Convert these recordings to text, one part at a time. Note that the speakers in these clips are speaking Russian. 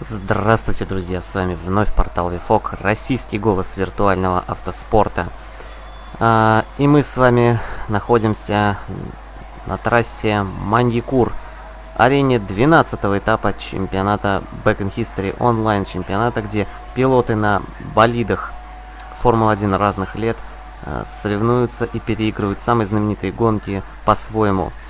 Здравствуйте, друзья! С вами вновь портал Вифок, российский голос виртуального автоспорта. А, и мы с вами находимся на трассе Маньякур, арене 12 этапа чемпионата Back in History онлайн чемпионата, где пилоты на болидах Формулы-1 разных лет а, соревнуются и переигрывают самые знаменитые гонки по-своему –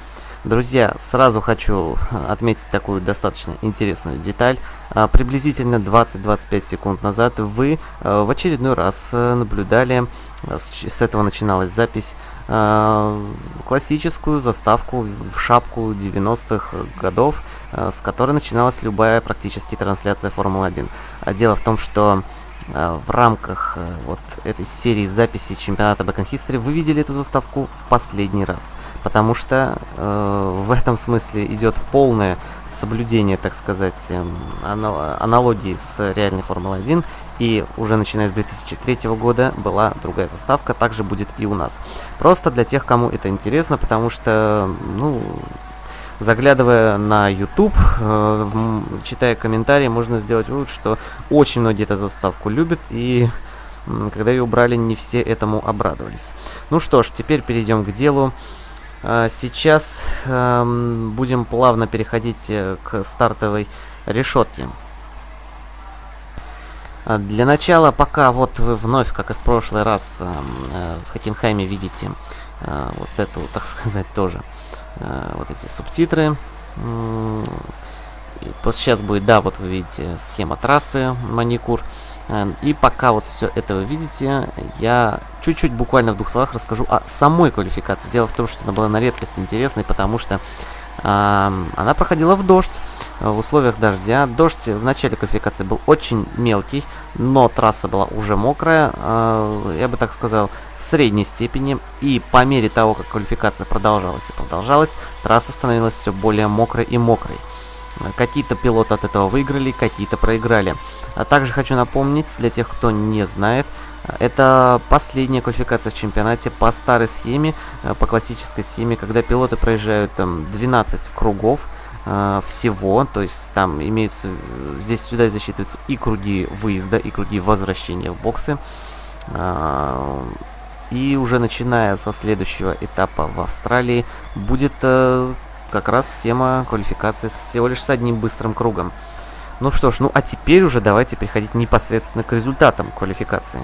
Друзья, сразу хочу отметить такую достаточно интересную деталь. А, приблизительно 20-25 секунд назад вы а, в очередной раз э, наблюдали, а, с этого начиналась запись, классическую заставку в шапку 90-х годов, с которой начиналась любая практически трансляция Формулы-1. Дело в том, что Э, в рамках э, вот этой серии записей чемпионата Back History вы видели эту заставку в последний раз. Потому что э, в этом смысле идет полное соблюдение, так сказать, э, аналогии с реальной Формулой-1. И уже начиная с 2003 года была другая заставка, также будет и у нас. Просто для тех, кому это интересно, потому что, ну, заглядывая на YouTube, э, читая комментарии, можно сделать вывод, что очень многие эту заставку любят, и когда ее убрали, не все этому обрадовались. Ну что ж, теперь перейдем к делу. Э, сейчас э, будем плавно переходить э, к стартовой решетке. Для начала, пока вот вы вновь, как и в прошлый раз, э, в Хокенхайме видите вот эту, так сказать, тоже вот эти субтитры. Сейчас будет, да, вот вы видите схема трассы маникур. Э, и пока вот все это вы видите, я чуть-чуть буквально в двух словах расскажу о самой квалификации. Дело в том, что она была на редкость интересной, потому что она проходила в дождь, э, в условиях дождя. Дождь в начале квалификации был очень мелкий, но трасса была уже мокрая, э, я бы так сказал, в средней степени. И по мере того, как квалификация продолжалась и продолжалась, трасса становилась все более мокрой и мокрой. Какие-то пилоты от этого выиграли, какие-то проиграли. А также хочу напомнить, для тех, кто не знает, это последняя квалификация в чемпионате по старой схеме, э, по классической схеме, когда пилоты проезжают там 12 кругов э, всего, то есть там имеются, здесь сюда засчитываются и круги выезда, и круги возвращения в боксы. Э, и уже начиная со следующего этапа в Австралии будет э, как раз схема квалификации всего лишь с одним быстрым кругом. Ну что ж, ну а теперь уже давайте переходить непосредственно к результатам квалификации.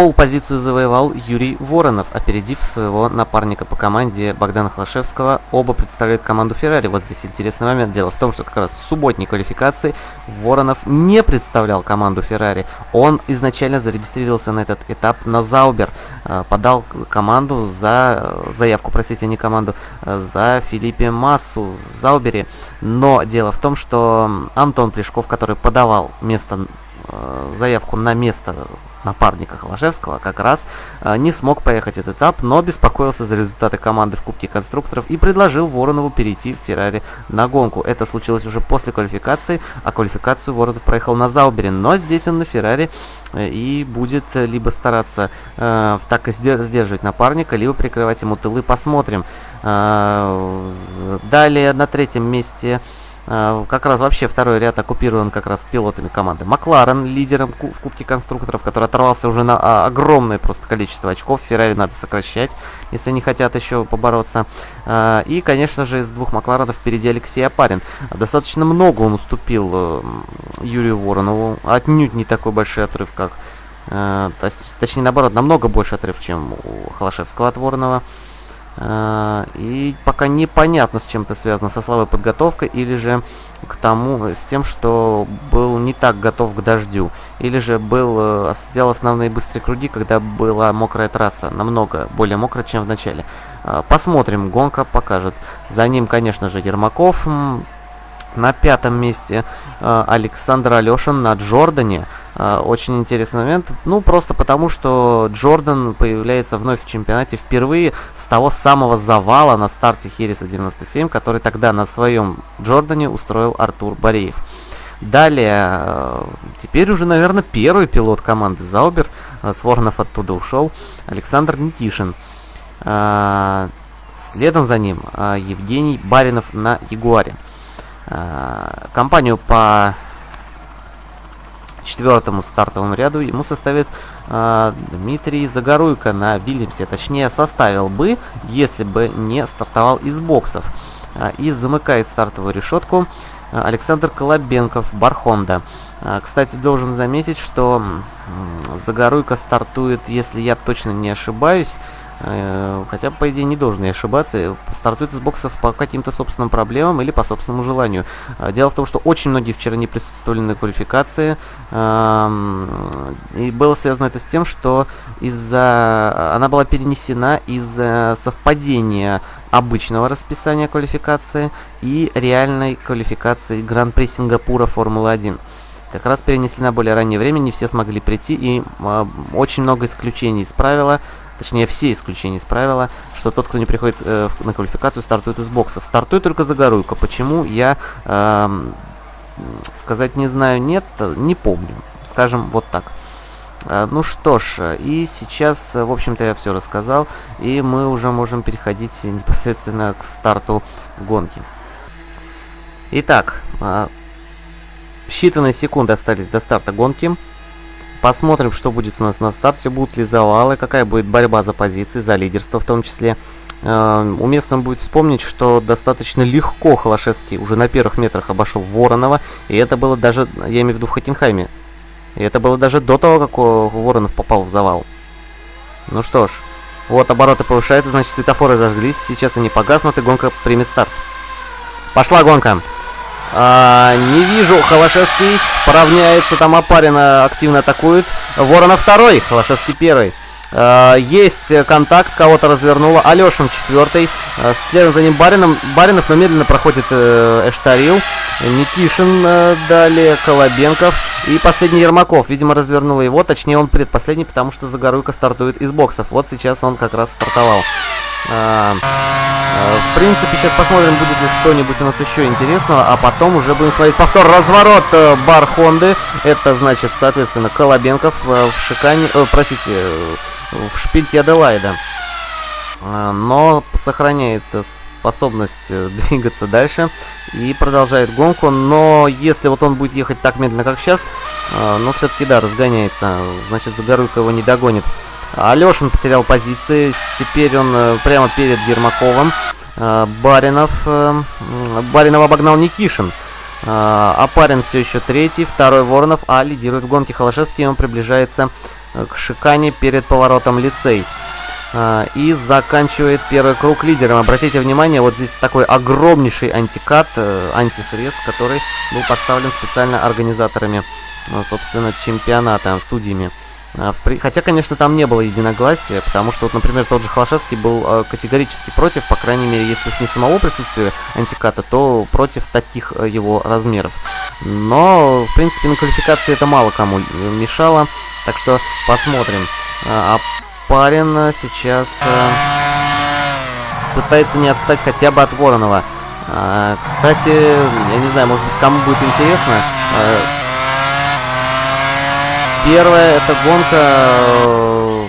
Пол-позицию завоевал Юрий Воронов, опередив своего напарника по команде Богдана Хлашевского. Оба представляют команду Феррари. Вот здесь интересный момент. Дело в том, что как раз в субботней квалификации Воронов не представлял команду Феррари. Он изначально зарегистрировался на этот этап на Заубер. Э, подал команду за... Заявку, простите, не команду. Э, за Филиппе Массу в Заубере. Но дело в том, что Антон Плешков, который подавал место э, заявку на место напарника Холошевского, как раз э, не смог поехать этот этап, но беспокоился за результаты команды в Кубке конструкторов и предложил Воронову перейти в Феррари на гонку. Это случилось уже после квалификации, а квалификацию Воронов проехал на Заубере, но здесь он на Феррари э, и будет либо стараться э, так и сдерживать напарника, либо прикрывать ему тылы. Посмотрим. Э, далее на третьем месте... А, как раз вообще второй ряд оккупирован как раз пилотами команды. Макларен лидером в Кубке конструкторов, который оторвался уже на а, огромное просто количество очков. Феррари надо сокращать, если не хотят еще побороться. А, и, конечно же, из двух Макларенов впереди Алексей Апарин. Достаточно много он уступил э, Юрию Воронову. Отнюдь не такой большой отрыв, как... Э, точнее, наоборот, намного больше отрыв, чем у Холошевского от Воронова. А, и пока непонятно, с чем это связано, со слабой подготовкой или же к тому, с тем, что был не так готов к дождю. Или же был, э, сделал основные быстрые круги, когда была мокрая трасса, намного более мокрая, чем в начале. А, посмотрим, гонка покажет. За ним, конечно же, Ермаков. На пятом месте э, Александр Алешин на Джордане. Э, очень интересный момент. Ну, просто потому, что Джордан появляется вновь в чемпионате впервые с того самого завала на старте Хереса 97, который тогда на своем Джордане устроил Артур Бореев. Далее, э, теперь уже, наверное, первый пилот команды Заубер. Э, Сворнов оттуда ушел. Александр Никишин. Э, следом за ним Евгений Баринов на Ягуаре. Э, компанию по четвертому стартовому ряду ему составит э, Дмитрий Загоруйко на Вильямсе. Точнее, составил бы, если бы не стартовал из боксов. Э, и замыкает стартовую решетку э, Александр Колобенков, Бархонда. Э, кстати, должен заметить, что э, Загоруйко стартует, если я точно не ошибаюсь, хотя, по идее, не должен я ошибаться. Стартует из боксов по каким-то собственным проблемам или по собственному желанию. Э, дело в том, что очень многие вчера не присутствовали на квалификации. Эм, и было связано это с тем, что из-за... Она была перенесена из-за совпадения обычного расписания квалификации и реальной квалификации Гран-при Сингапура Формулы-1 как раз перенесли на более раннее время, не все смогли прийти, и э, очень много исключений из правила точнее все исключения из правила, что тот, кто не приходит э, на квалификацию, стартует из боксов. Стартует только Загоруйко. Почему, я э, сказать не знаю, нет, не помню. Скажем вот так. Э, ну что ж, и сейчас, в общем-то, я все рассказал, и мы уже можем переходить непосредственно к старту гонки. Итак, э, считанные секунды остались до старта гонки. Посмотрим, что будет у нас на старте, будут ли завалы, какая будет борьба за позиции, за лидерство в том числе. Э, уместно будет вспомнить, что достаточно легко Холошевский уже на первых метрах обошел Воронова, и это было даже, я имею в виду в Хокенхайме, и это было даже до того, как Воронов попал в завал. Ну что ж, вот обороты повышаются, значит светофоры зажглись, сейчас они погаснут и гонка примет старт. Пошла гонка! А, не вижу. Холошевский поравняется. Там Опарина активно атакует. Ворона второй. Холошевский первый. А, есть контакт. Кого-то развернуло. Алешин четвертый. А, следом за ним Барином. Баринов, но медленно проходит э, Эштарил. Никишин э, далее. Колобенков. И последний Ермаков. Видимо, развернуло его. Точнее, он предпоследний, потому что Загоруйко стартует из боксов. Вот сейчас он как раз стартовал. А, а, в принципе, сейчас посмотрим, будет ли что-нибудь у нас еще интересного, а потом уже будем смотреть повтор. Разворот э, бар Хонды. Это значит, соответственно, Колобенков э, в шикане... Э, простите, в шпильке Аделайда. А, но сохраняет способность двигаться дальше и продолжает гонку. Но если вот он будет ехать так медленно, как сейчас, ну, все-таки, да, разгоняется. Значит, Загоруйко его не догонит. Алешин потерял позиции. Теперь он э, прямо перед Ермаковым. Э, Баринов. Э, Баринов обогнал Никишин. Апарин все еще третий, второй Воронов, а лидирует в гонке Холошевский. Он приближается к Шикане перед поворотом лицей. И заканчивает первый круг лидером. Обратите внимание, вот здесь такой огромнейший антикат, антисрез, который был поставлен специально организаторами, собственно, чемпионата, судьями. А, хотя, конечно, там не было единогласия, потому что, вот, например, тот же Холошевский был э, категорически против, по крайней мере, если уж не самого присутствия антиката, то против таких э, его размеров. Но, в принципе, на квалификации это мало кому мешало, так что посмотрим. А, а Парин сейчас э, пытается не отстать хотя бы от Воронова. А, кстати, я не знаю, может быть, кому будет интересно, Первая это гонка э,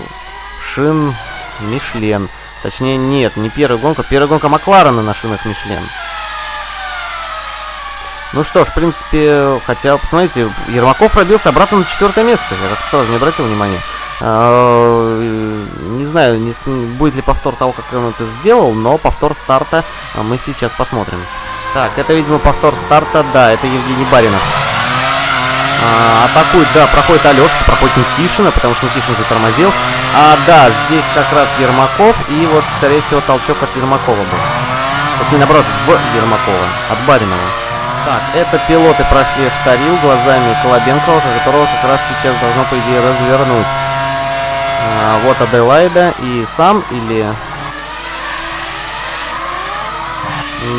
шин Мишлен. Точнее, нет, не первая гонка. Первая гонка Макларена на шинах Мишлен. Ну что ж, в принципе, хотя, посмотрите, Ермаков пробился обратно на четвертое место. Я как-то сразу не обратил внимания. А, не знаю, не, будет ли повтор того, как он это сделал, но повтор старта мы сейчас посмотрим. Так, это, видимо, повтор старта. Да, это Евгений Баринов. А, атакует, да, проходит Алеша, проходит Никишина, потому что Никишин затормозил. А, да, здесь как раз Ермаков, и вот, скорее всего, толчок от Ермакова был. Точнее, наоборот, в Ермакова, от Баринова. Так, это пилоты прошли Штарил глазами Колобенкова, которого как раз сейчас должно, по идее, развернуть. А, вот Аделайда и сам, или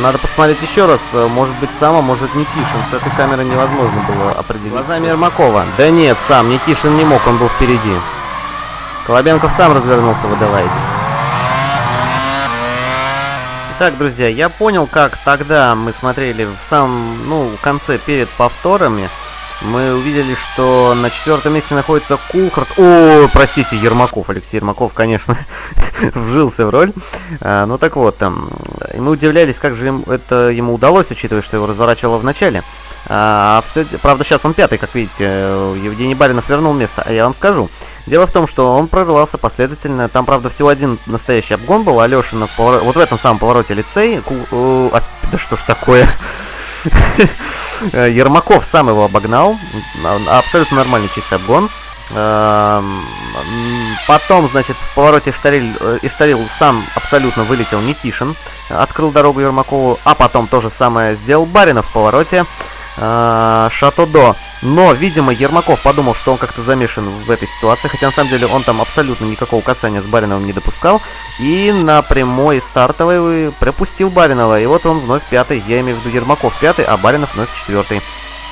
Надо посмотреть еще раз. Может быть, сам, а может Никишин. С этой камеры невозможно было определить. Глазами Ермакова. Да нет, сам. Никишин не мог, он был впереди. Колобенков сам развернулся в Аделаиде. Итак, друзья, я понял, как тогда мы смотрели в самом, ну, конце перед повторами, мы увидели, что на четвертом месте находится Кулхард. О, простите, Ермаков. Алексей Ермаков, конечно, вжился в роль. А, ну так вот, там, и мы удивлялись, как же им, это ему удалось, учитывая, что его разворачивало в начале. А, все, правда, сейчас он пятый, как видите. Евгений Баринов вернул место. А я вам скажу. Дело в том, что он прорывался последовательно. Там, правда, всего один настоящий обгон был. Алешина в повор... вот в этом самом повороте лицей. Ку... А, да что ж такое? Ермаков сам его обогнал. Абсолютно нормальный чистый обгон. Эм, потом, значит, в повороте Иштарил, э, Иштарил сам абсолютно вылетел Никишин, открыл дорогу Ермакову, а потом то же самое сделал Баринов в повороте. Э, Шатодо. Но, видимо, Ермаков подумал, что он как-то замешан в этой ситуации, хотя на самом деле он там абсолютно никакого касания с Бариновым не допускал. И на прямой стартовой пропустил Баринова. И вот он вновь пятый, я имею в виду Ермаков пятый, а Баринов вновь четвертый.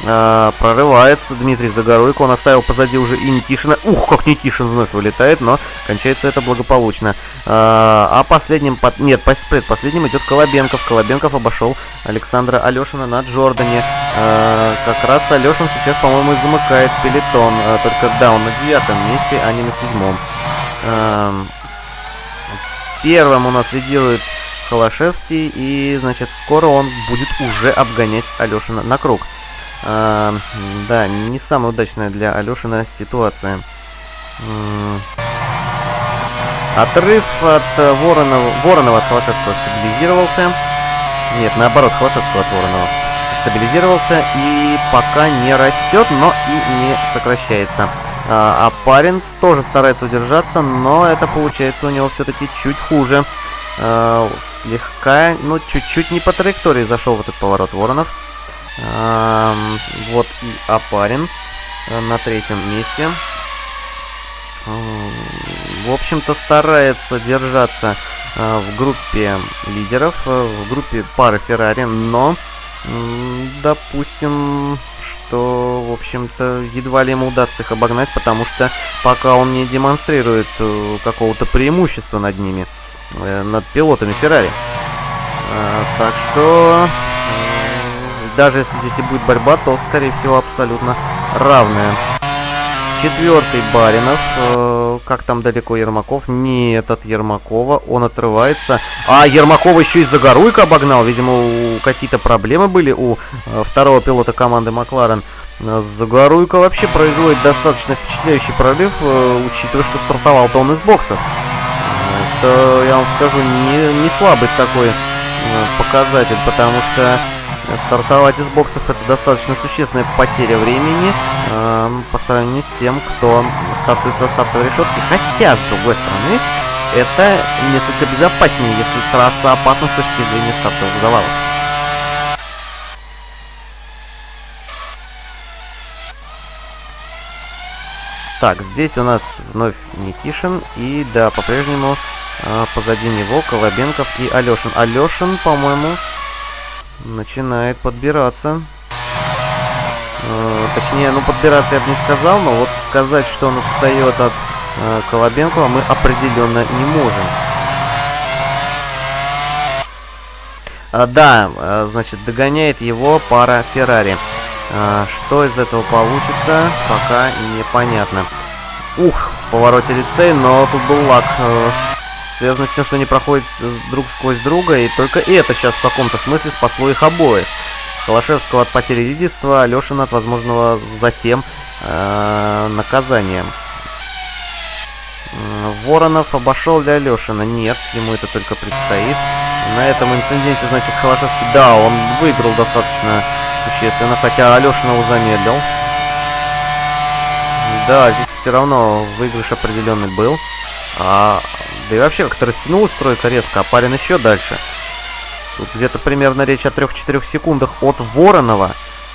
А, прорывается Дмитрий Загоруйко. Он оставил позади уже и Никишина. Ух, как Никишин вновь вылетает, но кончается это благополучно. А, а последним... Под... Нет, предпоследним идет Колобенков. Колобенков обошел Александра Алешина на Джордане. А, как раз Алешин сейчас, по-моему, замыкает пелетон. Только, да, он на девятом месте, а не на седьмом. Первым у нас лидирует Холошевский. И, значит, скоро он будет уже обгонять Алешина на круг. А, да, не самая удачная для Алешина ситуация. Отрыв от Воронова, Воронова от Холошевского стабилизировался. Нет, наоборот, Холошевского от Воронова стабилизировался и пока не растет, но и не сокращается. А, а парень тоже старается удержаться, но это получается у него все-таки чуть хуже. А, слегка, ну, чуть-чуть не по траектории зашел в этот поворот Воронов. Вот и Апарин э, на третьем месте. В общем-то, старается держаться э, в группе лидеров, э, в группе пары Феррари, но допустим, что, в общем-то, едва ли ему удастся их обогнать, потому что пока он не демонстрирует какого-то преимущества над ними, над пилотами Феррари. Так что даже если здесь и будет борьба, то, скорее всего, абсолютно равная. Четвертый Баринов. Э, как там далеко Ермаков? Нет, от Ермакова. Он отрывается. А, Ермакова еще и Загоруйка обогнал. Видимо, какие-то проблемы были у э, второго пилота команды Макларен. Загоруйка вообще производит достаточно впечатляющий прорыв, э, учитывая, что стартовал-то он из боксов. Это, я вам скажу, не, не слабый такой э, показатель, потому что стартовать из боксов это достаточно существенная потеря времени э, по сравнению с тем, кто стартует за стартовой решетки. Хотя, с другой стороны, это несколько безопаснее, если трасса опасна с точки зрения стартовых завалов. Так, здесь у нас вновь Никишин. И да, по-прежнему э, позади него Колобенков и Алешин. Алешин, по-моему, начинает подбираться. Э, точнее, ну подбираться я бы не сказал, но вот сказать, что он отстает от э, Колобенкова, мы определенно не можем. А, да, э, значит, догоняет его пара Феррари. А, что из этого получится, пока непонятно. Ух, в повороте лицей, но тут был лак. Связано с тем, что они проходят друг сквозь друга, и только это сейчас в каком-то смысле спасло их обоих. Холошевского от потери лидерства, Алешина от возможного затем э, наказания. Воронов обошел ли Алешина? Нет, ему это только предстоит. На этом инциденте, значит, Холошевский, да, он выиграл достаточно существенно, хотя Алешина его замедлил. Да, здесь все равно выигрыш определенный был. А да и вообще как-то растянулась тройка резко, а парень еще дальше. Тут где-то примерно речь о 3-4 секундах от Воронова.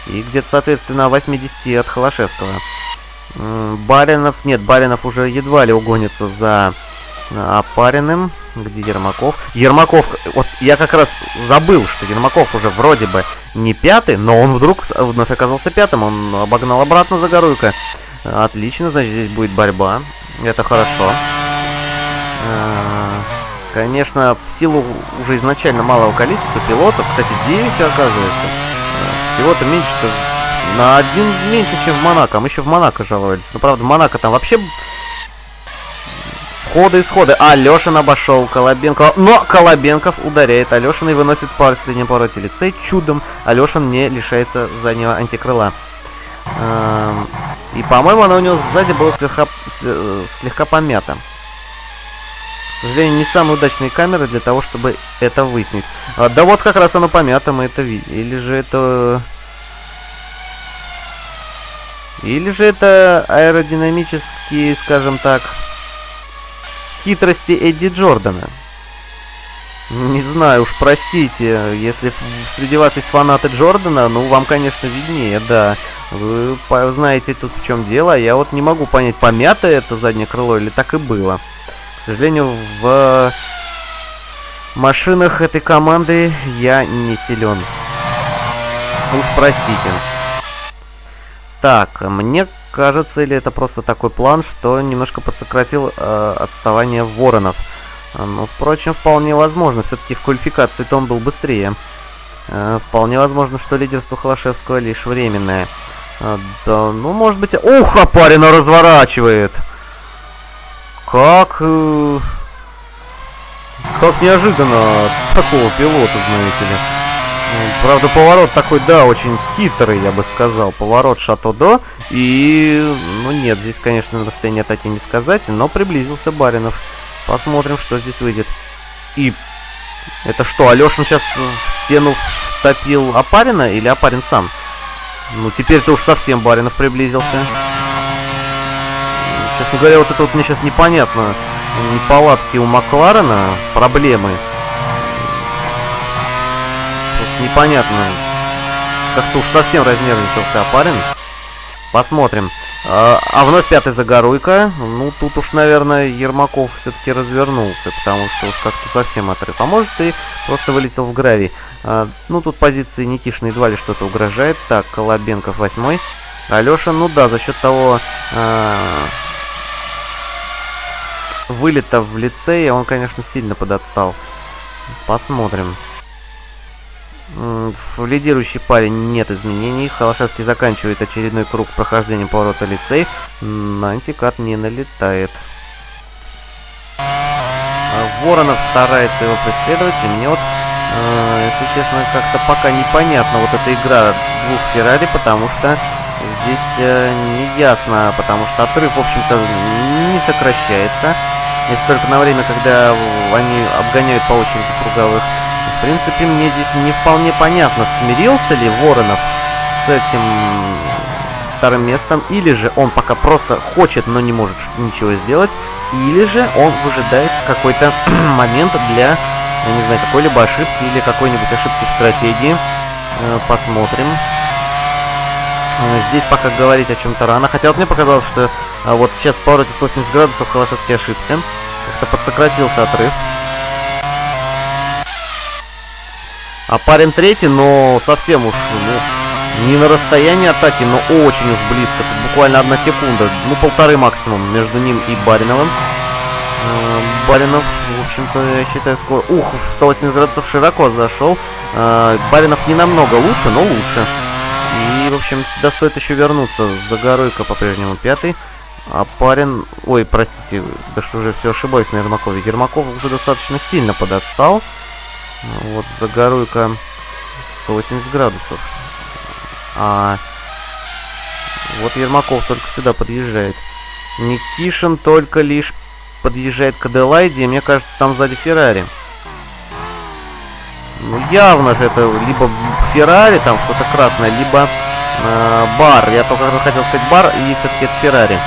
И где-то, соответственно, о 80 от Холошевского. Баринов... Нет, Баринов уже едва ли угонится за Опариным. Где Ермаков? Ермаков... Вот я как раз забыл, что Ермаков уже вроде бы не пятый, но он вдруг вновь оказался пятым. Он обогнал обратно Загоруйка. Отлично, значит, здесь будет борьба. Это хорошо. А, конечно, в силу уже изначально малого количества пилотов, кстати, 9 оказывается, всего-то меньше, что на один меньше, чем в Монако. Мы еще в Монако жаловались. Но, правда, в Монако там вообще сходы и сходы. А, Алешин обошел Колобенкова. Но Колобенков ударяет Алешина и выносит по последнем повороте лицей. Чудом Алешин не лишается заднего антикрыла. Эм, и, по-моему, она у него сзади была слегка, слегка помята. К сожалению, не самые удачные камеры для того, чтобы это выяснить. А, да вот как раз оно помято, мы это видим. Или же это... Или же это аэродинамические, скажем так, хитрости Эдди Джордана. Не знаю, уж простите, если среди вас есть фанаты Джордана, ну, вам, конечно, виднее, да. Вы знаете тут в чем дело, а я вот не могу понять, помято это заднее крыло или так и было. Сожалению, в машинах этой команды я не силен. Уж простите. Так, мне кажется, или это просто такой план, что немножко подсократил э, отставание воронов. Но, впрочем, вполне возможно. Все-таки в квалификации-то он был быстрее. Э, вполне возможно, что лидерство Холошевского лишь временное. Э, да, ну, может быть... Ух, Апарина разворачивает! Как... Э, как неожиданно такого пилота, знаете ли. Правда, поворот такой, да, очень хитрый, я бы сказал. Поворот Шато-До. И, ну нет, здесь, конечно, на расстоянии атаки не сказать, но приблизился Баринов. Посмотрим, что здесь выйдет. И это что, Алешин сейчас в стену втопил Апарина или Апарин сам? Ну, теперь-то уж совсем Баринов приблизился. Честно говоря, вот это вот мне сейчас непонятно. Неполадки у Макларена, проблемы непонятно. Как-то уж совсем разнервничался парень. Посмотрим. А, а вновь пятый Загоруйка. Ну, тут уж, наверное, Ермаков все-таки развернулся, потому что уж как-то совсем отрыв. А может и просто вылетел в гравий. А, ну, тут позиции Никишина едва ли что-то угрожает. Так, Колобенков восьмой. Алеша, ну да, за счет того а, вылета в лицее он, конечно, сильно подотстал. Посмотрим. В лидирующей паре нет изменений. Холошевский заканчивает очередной круг прохождения поворота лицей. На антикат не налетает. А Воронов старается его преследовать, и мне вот, э, если честно, как-то пока непонятна вот эта игра двух Феррари, потому что здесь э, не ясно, потому что отрыв, в общем-то, не сокращается. Если только на время, когда они обгоняют по очереди круговых в принципе, мне здесь не вполне понятно, смирился ли Воронов с этим вторым местом, или же он пока просто хочет, но не может ничего сделать, или же он выжидает какой-то момент для, я не знаю, какой-либо ошибки или какой-нибудь ошибки в стратегии. Э, посмотрим. Э, здесь пока говорить о чем-то рано. Хотя вот мне показалось, что э, вот сейчас в повороте 180 градусов Холошевский ошибся. Как-то подсократился отрыв. А парень третий, но совсем уж, ну, не на расстоянии атаки, но очень уж близко. Тут буквально одна секунда, ну, полторы максимум между ним и Бариновым. Э, Баринов, в общем-то, я считаю, скоро... Ух, в 180 градусов широко зашел. Баринов не намного лучше, но лучше. В общем, сюда стоит еще вернуться. Загоройка по-прежнему пятый. А парень... Ой, простите, да что же, все ошибаюсь на Ермакове. Ермаков уже достаточно сильно подотстал. Вот загоруйка 180 градусов. А вот Ермаков только сюда подъезжает. Никишин только лишь подъезжает к Аделайде, и мне кажется, там сзади Феррари. Ну, явно же это либо Феррари, там что-то красное, либо э, бар. Я только хотел сказать бар, и все-таки это Феррари.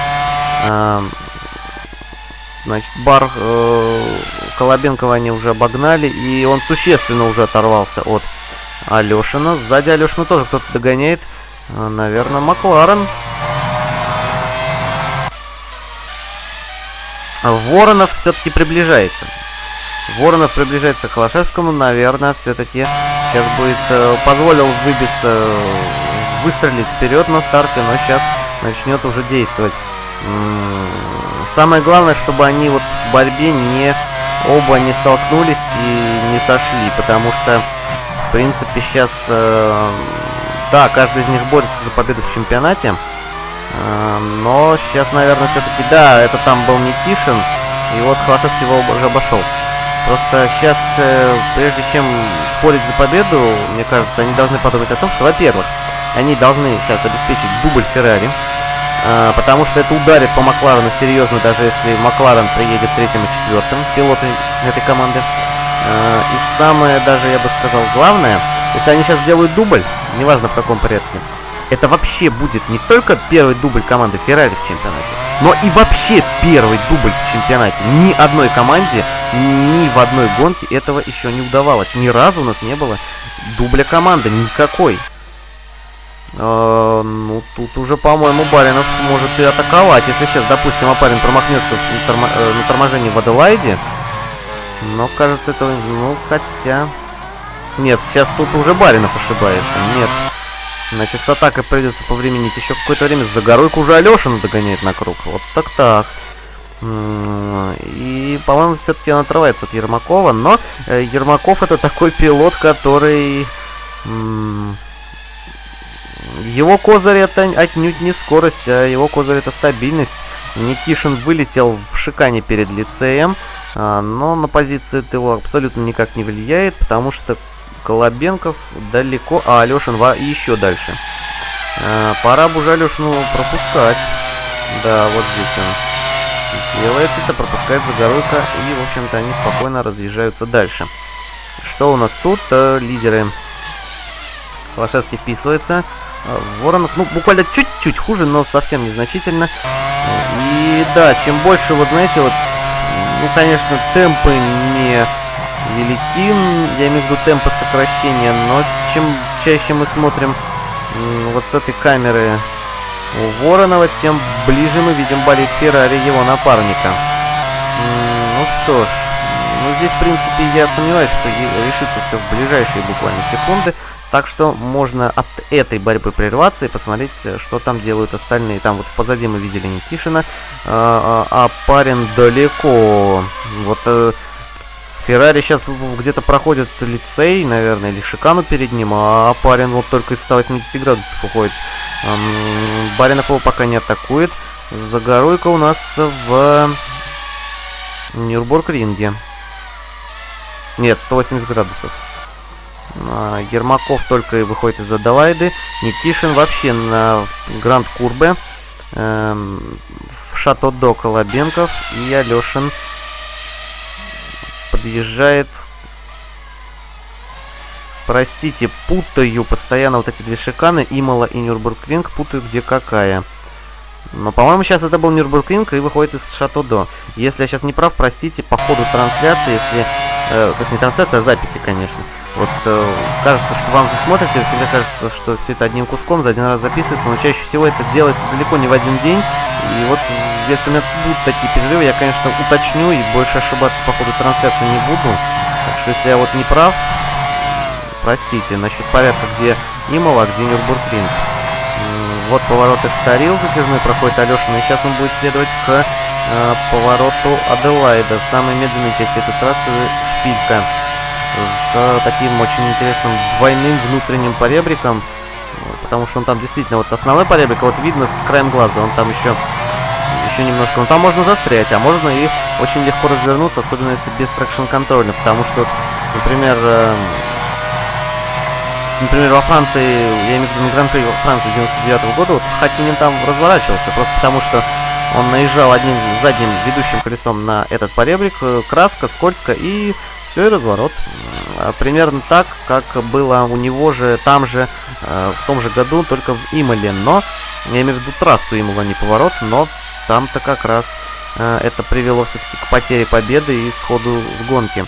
Э, значит, бар э, Колобенкова они уже обогнали, и он существенно уже оторвался от Алешина. Сзади Алешина тоже кто-то догоняет. А, наверное, Макларен. Воронов все-таки приближается. Воронов приближается к Холошевскому, наверное, все-таки сейчас будет э, позволил выбиться, выстрелить вперед на старте, но сейчас начнет уже действовать. Самое главное, чтобы они вот в борьбе не оба не столкнулись и не сошли, потому что, в принципе, сейчас э, Да, каждый из них борется за победу в чемпионате. Э, но сейчас, наверное, все-таки... Да, это там был Никишин. И вот Холошевский его уже обошел. Просто сейчас, э, прежде чем спорить за победу, мне кажется, они должны подумать о том, что, во-первых, они должны сейчас обеспечить дубль Феррари. Э, потому что это ударит по Макларену серьезно, даже если Макларен приедет третьим и четвертым, пилоты этой команды. Э, и самое даже, я бы сказал, главное, если они сейчас сделают дубль, неважно в каком порядке, это вообще будет не только первый дубль команды Феррари в чемпионате, но и вообще первый дубль в чемпионате. Ни одной команде, ни в одной гонке этого еще не удавалось. Ни разу у нас не было дубля команды, никакой. Э, ну, тут уже, по-моему, Баринов может и атаковать. Если сейчас, допустим, Апарин промахнется на, тормо э, на торможении в Аделайде. Но, кажется, это... Ну, хотя... Нет, сейчас тут уже Баринов ошибается. Нет. Значит, с атакой придется повременить еще какое-то время. Загоройку уже Алешина догоняет на круг. Вот так-так. И, по-моему, все-таки он отрывается от Ермакова. Но э, Ермаков это такой пилот, который... Его козырь это отнюдь не скорость, а его козырь это стабильность. Никишин вылетел в шикане перед лицеем, а, но на позицию это абсолютно никак не влияет, потому что Колобенков далеко, а Алешин еще дальше. А, пора бы уже Алешину пропускать. Да, вот здесь он делает это, пропускает Загоруйка, и, в общем-то, они спокойно разъезжаются дальше. Что у нас тут? Э, лидеры. Холошевский вписывается. Воронов, ну, буквально чуть-чуть хуже, но совсем незначительно. И да, чем больше, вот знаете, вот, ну, конечно, темпы не велики, я имею в виду темпы сокращения, но чем чаще мы смотрим вот с этой камеры у Воронова, тем ближе мы видим болит Феррари его напарника. Ну что ж, ну здесь, в принципе, я сомневаюсь, что решится все в ближайшие буквально секунды. Так что можно от этой борьбы прерваться и посмотреть, э, что там делают остальные. Там вот позади мы видели Никишина, а, а, а парень далеко. Вот э, Феррари сейчас где-то проходит лицей, наверное, или шикану перед ним, а парень вот только из 180 градусов уходит. Баринов его пока не атакует. Загоруйка у нас в Нюрбург-ринге. Нет, 180 градусов. А, Ермаков только выходит из Адалайды. Никишин вообще на Гранд Курбе. Эм, в Шато-До Колобенков. И Алешин подъезжает. Простите, путаю постоянно вот эти две шиканы. Имала и Нюрбургринг. Путаю где какая. Но, по-моему, сейчас это был Нюрбургринг и выходит из Шато-До. Если я сейчас не прав, простите, по ходу трансляции, если... Э, то есть не трансляция, а записи, конечно. Вот э, кажется, что вам смотрите, всегда кажется, что все это одним куском за один раз записывается, но чаще всего это делается далеко не в один день. И вот если у меня будут такие перерывы, я, конечно, уточню и больше ошибаться по ходу трансляции не буду. Так что если я вот не прав, простите, насчет порядка, где Имова, а где Нюрбургринг. Вот повороты Штарил затяжной проходит Алешин, и сейчас он будет следовать к э, повороту Аделайда, самой медленной части этой трассы Шпилька. С таким очень интересным двойным внутренним поребриком, потому что он там действительно, вот основной поребрик, вот видно с краем глаза, он там еще, еще немножко, ну там можно застрять, а можно и очень легко развернуться, особенно если без traction контроля, потому что, например, э, например, во Франции, я имею в виду на Гран-при Франции 99 -го года, вот Хаккинен там разворачивался, просто потому что он наезжал одним задним ведущим колесом на этот поребрик, э, краска, скользко, и все, и разворот. А, примерно так, как было у него же там же, э, в том же году, только в Имале. Но, я имею в виду трассу Имала, не поворот, но там-то как раз э, это привело все-таки к потере победы и сходу с гонки.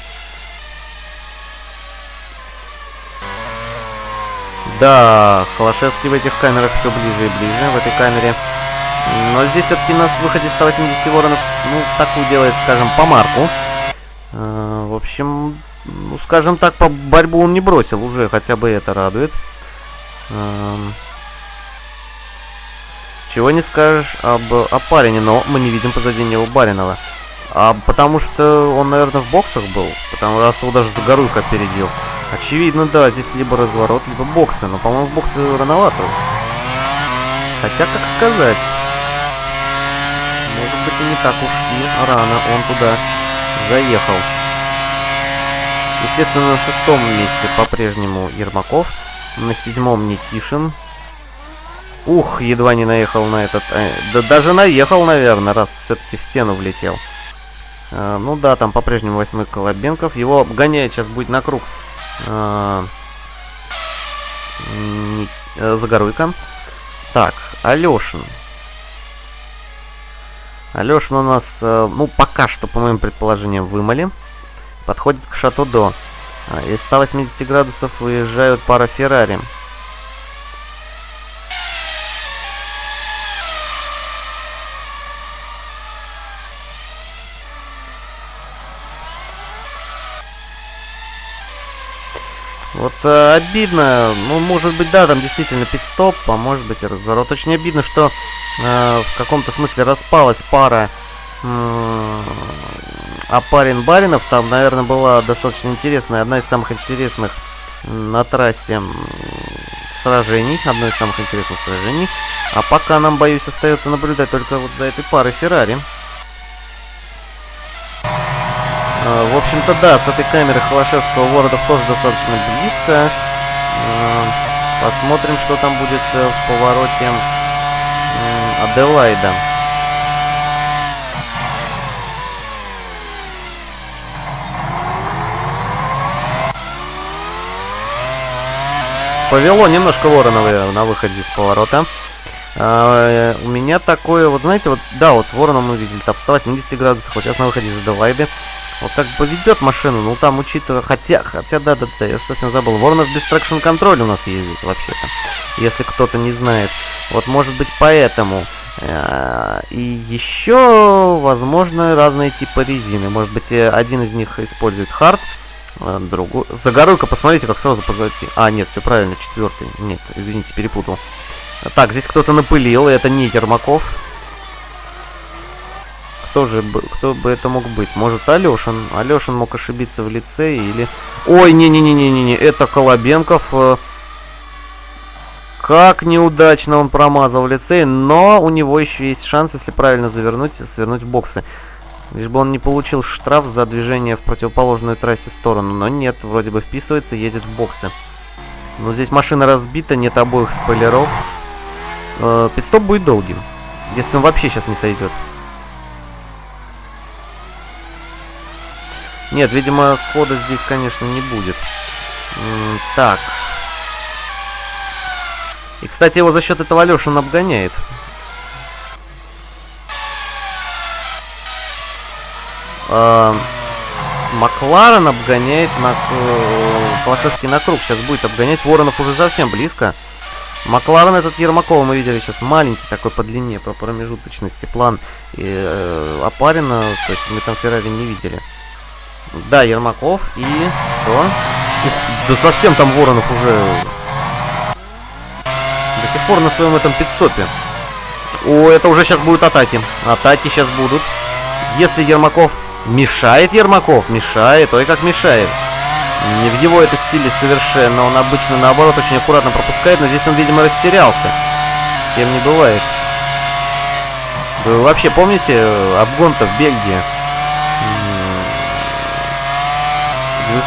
Да, Холошевский в этих камерах все ближе и ближе, в этой камере. Но здесь все-таки нас выходе 180 воронов, ну, такую делает, скажем, по марку. Э, в общем, ну, скажем так, по борьбу он не бросил уже, хотя бы это радует. Эм, чего не скажешь об Апарине, но мы не видим позади него Баринова. А потому что он, наверное, в боксах был, потому раз его даже Загоруйка опередил. Очевидно, да, здесь либо разворот, либо боксы. Но, по-моему, боксы рановато. Хотя, как сказать... Может быть, и не так уж и рано он туда заехал. Естественно, на шестом месте по-прежнему Ермаков. На седьмом Никишин. Ух, едва не наехал на этот... Э, да даже наехал, наверное, раз все-таки в стену влетел. Э, ну да, там по-прежнему восьмой Колобенков. Его обгоняет сейчас будет на круг э, э, Загоруйка. Так, Алешин. Алешин у нас, э, ну, пока что, по моим предположениям, вымыли. Подходит к Шато-До. А, из 180 градусов выезжают пара Феррари. Вот э, обидно, ну, может быть, да, там действительно пит-стоп, а может быть и разворот. Очень обидно, что э, в каком-то смысле распалась пара э, Апарин Баринов. Там, наверное, была достаточно интересная, одна из самых интересных на трассе сражений, одно из самых интересных сражений. А пока нам, боюсь, остается наблюдать только вот за этой парой Феррари. В общем-то, да, с этой камеры Холошевского Вородов тоже достаточно близко. А, посмотрим, что там будет э, в повороте Аделайда. Повело немножко Воронова на выходе из поворота. А, у меня такое, вот знаете, вот, да, вот Ворона мы видели, там 180 градусов, вот сейчас на выходе из Аделайды. Вот как поведет машину, ну там учитывая, хотя, хотя, да-да-да, я совсем забыл, Воронов без traction контроля у нас ездит вообще-то, если кто-то не знает. Вот может быть поэтому. Э, и еще, возможно, разные типы резины. Может быть, э, один из них использует хард, э, другой... Загоруйко, посмотрите, как сразу позади. А, нет, все правильно, четвертый. Нет, извините, перепутал. Так, здесь кто-то напылил, и это не Ермаков. Кто же кто бы это мог быть? Может, Алешин? Алешин мог ошибиться в лице или... Ой, не-не-не-не-не, это Колобенков. Э, как неудачно он промазал в лице, но у него еще есть шанс, если правильно завернуть, свернуть в боксы. Лишь бы он не получил штраф за движение в противоположную трассе сторону. Но нет, вроде бы вписывается, едет в боксы. Но здесь машина разбита, нет обоих спойлеров. Э, пидстоп будет долгим. Если он вообще сейчас не сойдет. Нет, видимо, схода здесь, конечно, не будет. так. И, кстати, его за счет этого Алешин обгоняет. Э, Макларен обгоняет на Холошевский на круг. Сейчас будет обгонять. Воронов уже совсем близко. Макларен этот Ермакова мы видели сейчас маленький такой по длине, по промежуточности план и э, Апарина, то есть мы там Феррари не видели. Да, Ермаков и... Что? Да совсем там Воронов уже... До сих пор на своем этом пидстопе. О, это уже сейчас будут атаки. Атаки сейчас будут. Если Ермаков... Мешает Ермаков? Мешает. Ой, как мешает. Не в его это стиле совершенно. Он обычно, наоборот, очень аккуратно пропускает. Но здесь он, видимо, растерялся. С кем не бывает. Вы вообще помните э, обгон-то в Бельгии?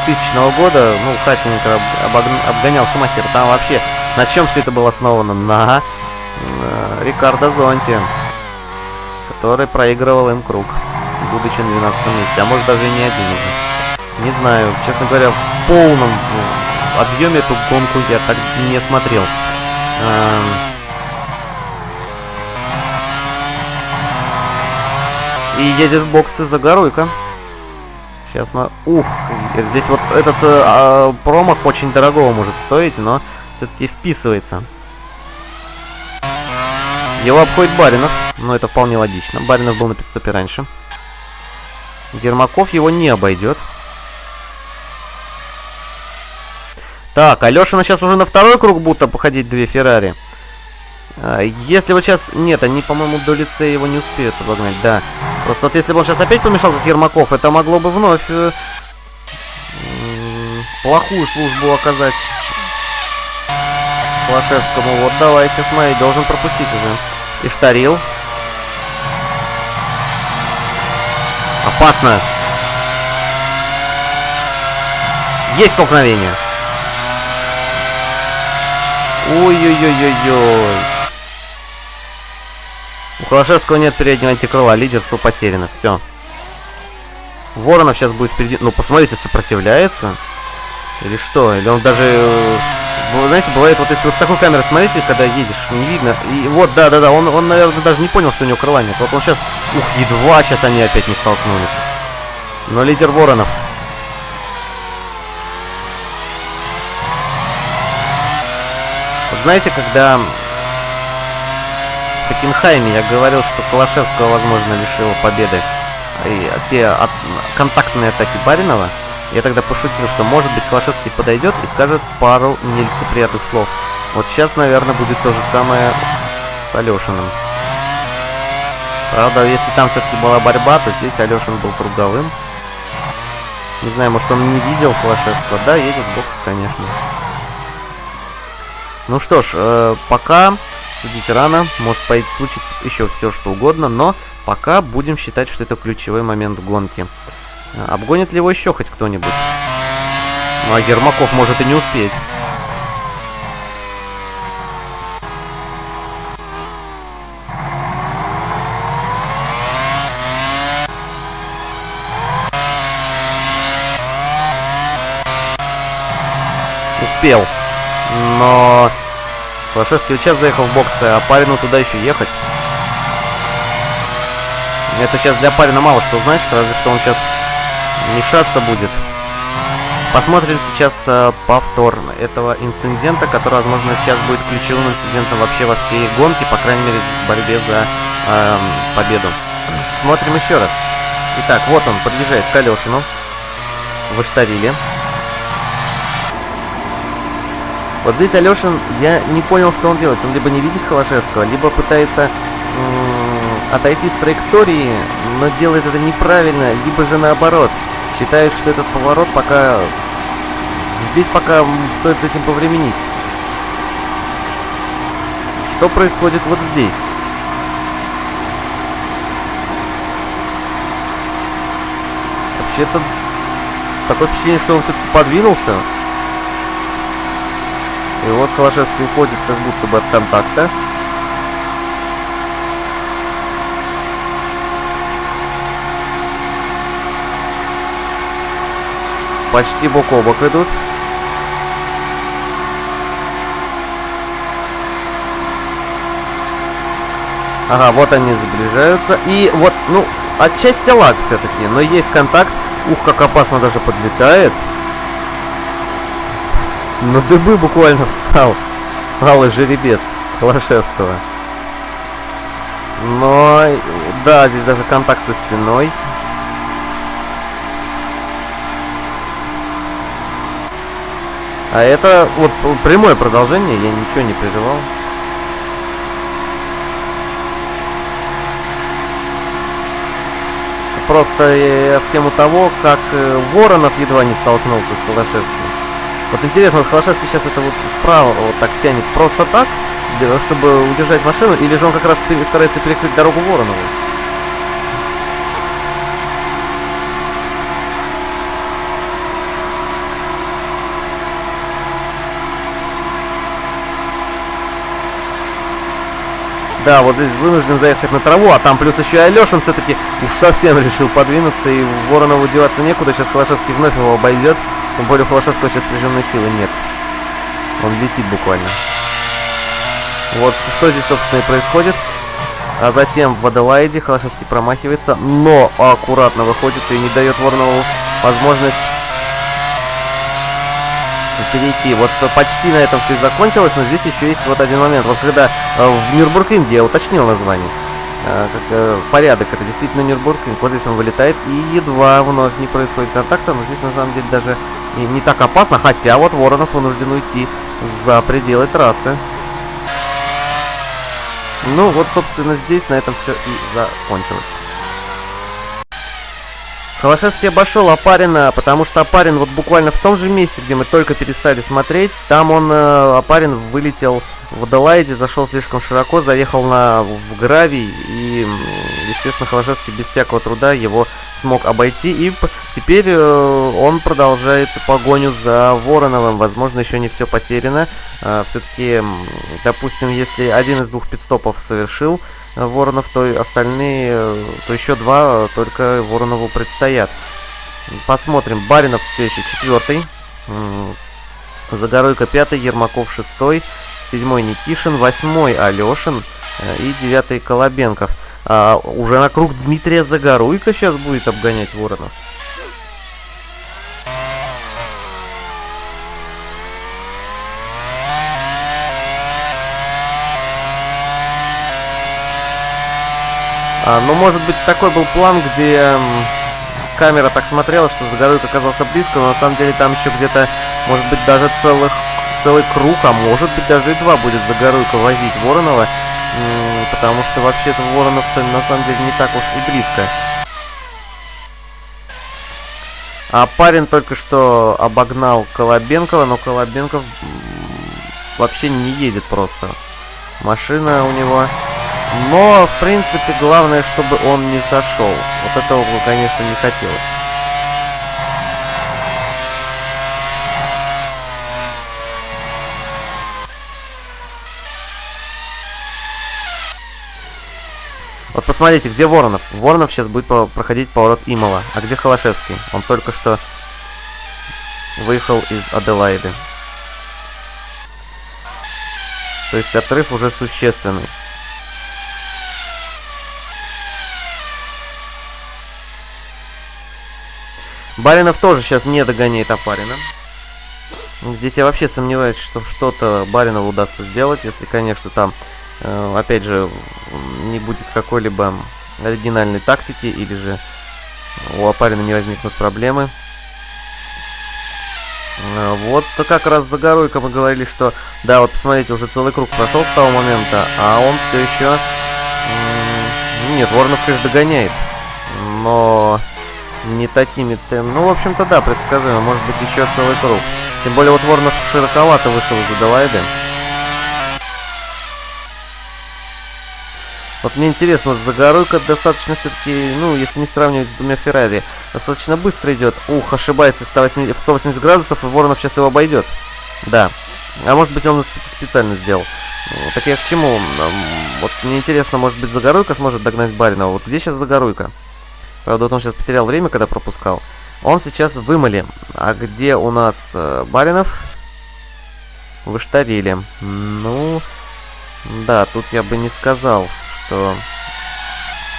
2000 года, ну, Хаттинг обгонял Шумахер. Там вообще на чем все это было основано? На э, Рикардо Зонте, который проигрывал им круг, будучи на 12 месте, а может даже и не один уже. Не знаю, честно говоря, в полном объеме эту гонку я так не смотрел. Эм... И едет в боксы Загоруйка. Сейчас мы... Ух, здесь вот этот э, а, промах очень дорогого может стоить, но все-таки вписывается. Его обходит Баринов, но это вполне логично. Баринов был на пидстопе раньше. Ермаков его не обойдет. Так, Алешина сейчас уже на второй круг будто походить две Феррари. А, если вот сейчас... Нет, они, по-моему, до лицея его не успеют обогнать, да. Просто вот если бы он сейчас опять помешал, как Ермаков, это могло бы вновь... Э, плохую службу оказать Холошевскому. Вот давайте, смотри, должен пропустить уже. И Штарил. Опасно. Есть столкновение. Ой-ой-ой-ой-ой. У Холошевского нет переднего антикрыла, лидерство потеряно, все. Воронов сейчас будет впереди. Ну, посмотрите, сопротивляется. Или что? Или он даже... Э, знаете, бывает, вот если вот такой камеры смотрите, когда едешь, не видно. И вот, да-да-да, он, он, наверное, даже не понял, что у него крыла нет. Вот он сейчас... Ух, едва сейчас они опять не столкнулись. Но лидер Воронов. Вот знаете, когда Хокенхайме я говорил, что Калашевского, возможно, лишила победы и те от, контактные атаки Баринова, я тогда пошутил, что может быть Холошевский подойдет и скажет пару нелицеприятных слов. Вот сейчас, наверное, будет то же самое с Алешиным. Правда, если там все-таки была борьба, то здесь Алешин был круговым. Не знаю, может он не видел Холошевского. Да, едет бокс, конечно. Ну что ж, э, пока судить рано, может пойти случиться еще все что угодно, но пока будем считать, что это ключевой момент гонки. Обгонит ли его еще хоть кто-нибудь? Ну а Ермаков может и не успеть. Успел. Но Флашевский сейчас заехал в бокс, а Парину туда еще ехать. Это сейчас для Парина мало что значит, разве что он сейчас мешаться будет. Посмотрим сейчас э, повтор этого инцидента, который, возможно, сейчас будет ключевым инцидентом вообще во всей гонке, по крайней мере, в борьбе за э, победу. Смотрим еще раз. Итак, вот он подъезжает к Алешину в. Вот здесь Алешин, я не понял, что он делает. Он либо не видит Холошевского, либо пытается отойти с траектории, но делает это неправильно, либо же наоборот. Считает, что этот поворот пока... Здесь пока стоит с этим повременить. Что происходит вот здесь? Вообще-то такое впечатление, что он все-таки подвинулся. И вот Холошевский уходит как будто бы от контакта. Почти бок о бок идут. Ага, вот они сближаются. И вот, ну, отчасти лак все-таки, но есть контакт. Ух, как опасно даже подлетает. На дыбы буквально встал. Алый жеребец Холошевского. Но, да, здесь даже контакт со стеной. А это вот прямое продолжение, я ничего не прерывал. Просто в тему того, как э, Воронов едва не столкнулся с Холошевским. Вот интересно, вот Холошевский сейчас это вот вправо вот так тянет просто так, чтобы удержать машину, или же он как раз старается перекрыть дорогу Воронову? Да, вот здесь вынужден заехать на траву, а там плюс еще и Алешин все-таки уж совсем решил подвинуться, и Воронову деваться некуда, сейчас Холошевский вновь его обойдет, тем более у Холошевского сейчас прижимной силы нет. Он летит буквально. Вот что здесь, собственно, и происходит. А затем в Аделаиде Холошевский промахивается, но аккуратно выходит и не дает Воронову возможность перейти. Вот почти на этом все и закончилось, но здесь еще есть вот один момент. Вот когда э, в Нюрбургринге, я уточнил название, э, как э, порядок, это действительно Нюрбургринг, вот здесь он вылетает, и едва вновь не происходит контакта, но здесь на самом деле даже не, не так опасно, хотя вот Воронов вынужден уйти за пределы трассы. Ну вот, собственно, здесь на этом все и закончилось. Холошевский обошел Апарина, потому что Апарин вот буквально в том же месте, где мы только перестали смотреть, там он, э, Апарин, вылетел в Аделаиде, зашел слишком широко, заехал на, в гравий, и, естественно, Холошевский без всякого труда его смог обойти, и теперь э, он продолжает погоню за Вороновым, возможно, еще не все потеряно, э, все-таки, допустим, если один из двух пидстопов совершил, Воронов, то остальные, то еще два только Воронову предстоят. Посмотрим. Баринов все еще четвертый. Загоруйко пятый, Ермаков шестой, седьмой Никишин, восьмой Алешин э, и девятый Колобенков. А, уже круг Дмитрия Загоруйко сейчас будет обгонять Воронов. А, ну, может быть, такой был план, где камера так смотрела, что Загоруйк оказался близко, но на самом деле там еще где-то, может быть, даже целых, целый круг, а может быть, даже и два будет Загоруйка возить Воронова, потому что вообще-то Воронов-то на самом деле не так уж и близко. А парень только что обогнал Колобенкова, но Колобенков вообще не едет просто. Машина у него но, в принципе, главное, чтобы он не сошел. Вот этого бы, конечно, не хотелось. Вот посмотрите, где Воронов. Воронов сейчас будет проходить поворот Имала. А где Холошевский? Он только что выехал из Аделаиды. То есть отрыв уже существенный. Баринов тоже сейчас не догоняет Апарина. Здесь я вообще сомневаюсь, что что-то Баринову удастся сделать, если, конечно, там, опять же, не будет какой-либо оригинальной тактики, или же у Апарина не возникнут проблемы. Э, вот как раз за Горуйко мы говорили, что, да, вот посмотрите, уже целый круг прошел с того момента, а он все еще... Нет, Воронов, конечно, догоняет, но не такими темпами. Ну, в общем-то, да, предсказуемо. Может быть, еще целый круг. Тем более, вот Воронов широковато вышел из Аделайды. Вот мне интересно, Загоруйка достаточно все-таки, ну, если не сравнивать с двумя Феррари, достаточно быстро идет. Ух, ошибается 180, в 180 градусов, и Воронов сейчас его обойдет. Да. А может быть, он специально сделал. Так я к чему? Вот мне интересно, может быть, Загоруйка сможет догнать Баринова. Вот где сейчас Загоруйка? Правда, вот он сейчас потерял время, когда пропускал. Он сейчас в Имале. А где у нас э, Баринов? В. Ну, да, тут я бы не сказал, что...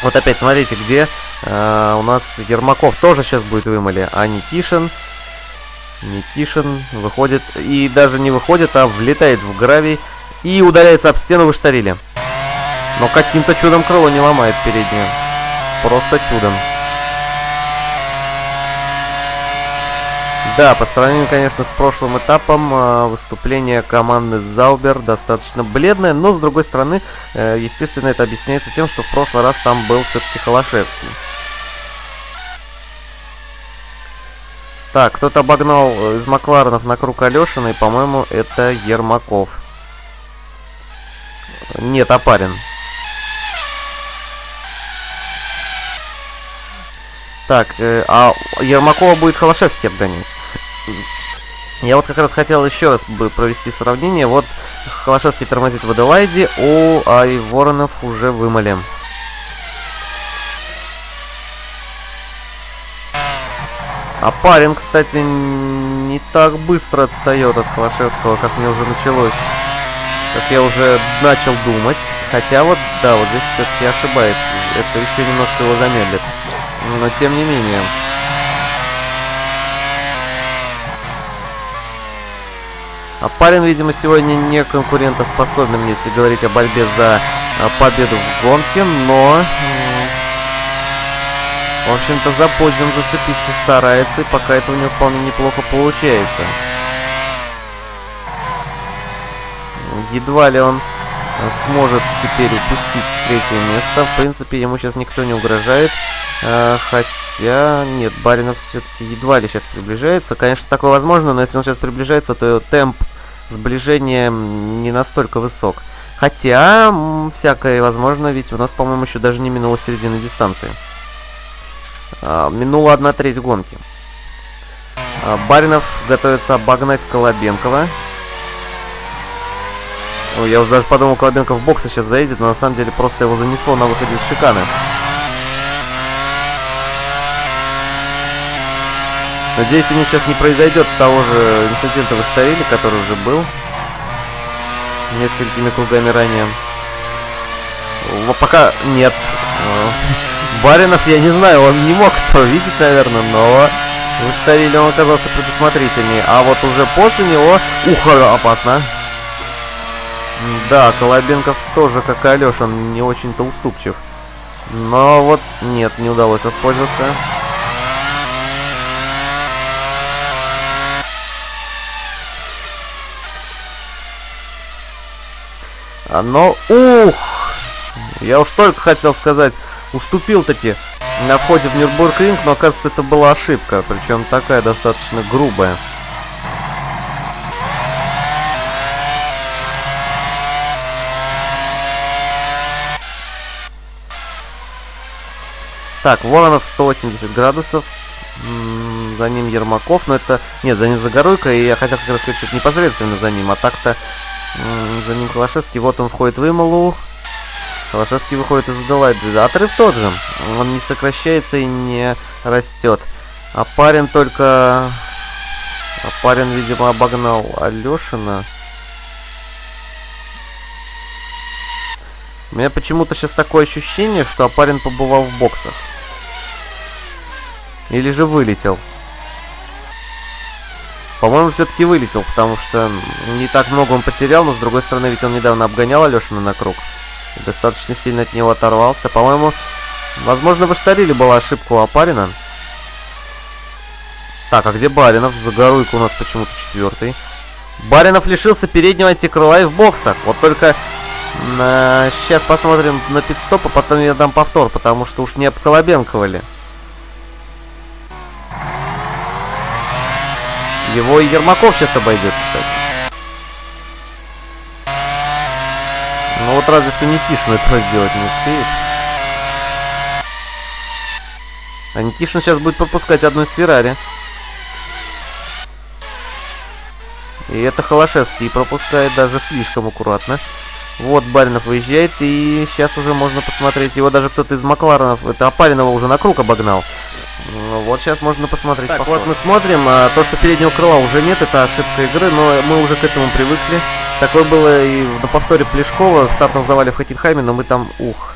Вот опять, смотрите, где э, у нас Ермаков тоже сейчас будет в Имале, а Никишин... Никишин выходит, и даже не выходит, а влетает в гравий и удаляется об стену в Иштариле. Но каким-то чудом крыло не ломает переднее. Просто чудом. Да, по сравнению, конечно, с прошлым этапом э, выступление команды Заубер достаточно бледное, но, с другой стороны, э, естественно, это объясняется тем, что в прошлый раз там был все-таки Холошевский. Так, кто-то обогнал э, из Макларенов на круг Алешина, и, по-моему, это Ермаков. Нет, Апарин. Так, э, а Ермакова будет Холошевский обгонять. Я вот как раз хотел еще раз бы провести сравнение. Вот Холошевский тормозит в Аделайде, у Ай Воронов уже вымали. А парень, кстати, не так быстро отстает от Холошевского, как мне уже началось. Как я уже начал думать. Хотя вот, да, вот здесь все-таки ошибается. Это еще немножко его замедлит. Но тем не менее. А парень, видимо, сегодня не конкурентоспособен, если говорить о борьбе за а, победу в гонке, но... В общем-то, за подиум зацепиться старается, и пока это у него вполне неплохо получается. Едва ли он сможет теперь упустить третье место. В принципе, ему сейчас никто не угрожает. А, хотя, нет, Баринов все-таки едва ли сейчас приближается. Конечно, такое возможно, но если он сейчас приближается, то темп сближения не настолько высок. Хотя, всякое возможно, ведь у нас, по-моему, еще даже не минула середина дистанции. А, минула одна треть гонки. А, Баринов готовится обогнать Колобенкова. Ой, я уже даже подумал, Колобенков в боксы сейчас заедет, но на самом деле просто его занесло на выходе из шиканы. Надеюсь, у них сейчас не произойдет того же инцидента в Эштаиле, который уже был несколькими кругами ранее. Пока нет. Баринов, я не знаю, он не мог этого видеть, наверное, но в Эштаиле он оказался предусмотрительнее. А вот уже после него... Ух, опасно. Да, Колобенков тоже, как и Алеша, не очень-то уступчив. Но вот нет, не удалось воспользоваться. А, но, ух! Я уж только хотел сказать, уступил таки на входе в Нюрнбург-ринг, но оказывается это была ошибка, причем такая достаточно грубая. Так, Воронов 180 градусов. За ним Ермаков, но это... Нет, за ним Загоруйка, и я хотел как раз сказать, что непосредственно за ним, а так-то за ним Калашевский. Вот он входит в Ималу. Калашевский выходит из Аделайды. Отрыв тот же. Он не сокращается и не растет. А парень только... А парень, видимо, обогнал Алешина. У меня почему-то сейчас такое ощущение, что Апарин побывал в боксах. Или же вылетел. По-моему, все-таки вылетел, потому что не так много он потерял, но с другой стороны, ведь он недавно обгонял Алешина на круг. Достаточно сильно от него оторвался. По-моему, возможно, в Аштариле была ошибка у Апарина. Так, а где Баринов? Загоруйка у нас почему-то четвертый. Баринов лишился переднего антикрыла и в боксах. Вот только э, сейчас посмотрим на пидстоп, а потом я дам повтор, потому что уж не обколобенковали. Его и Ермаков сейчас обойдет, кстати. Ну вот разве что Никишин этого сделать не успеет. А Никишин сейчас будет пропускать одну из Феррари. И это Холошевский пропускает даже слишком аккуратно. Вот Баринов выезжает, и сейчас уже можно посмотреть. Его даже кто-то из Макларенов, это Апаринова уже на круг обогнал. Ну, вот сейчас можно посмотреть. Так, повтор. вот мы смотрим. А, то, что переднего крыла уже нет, это ошибка игры, но мы уже к этому привыкли. Такое было и на повторе Плешкова в стартовом завале в Хокенхайме, но мы там, ух,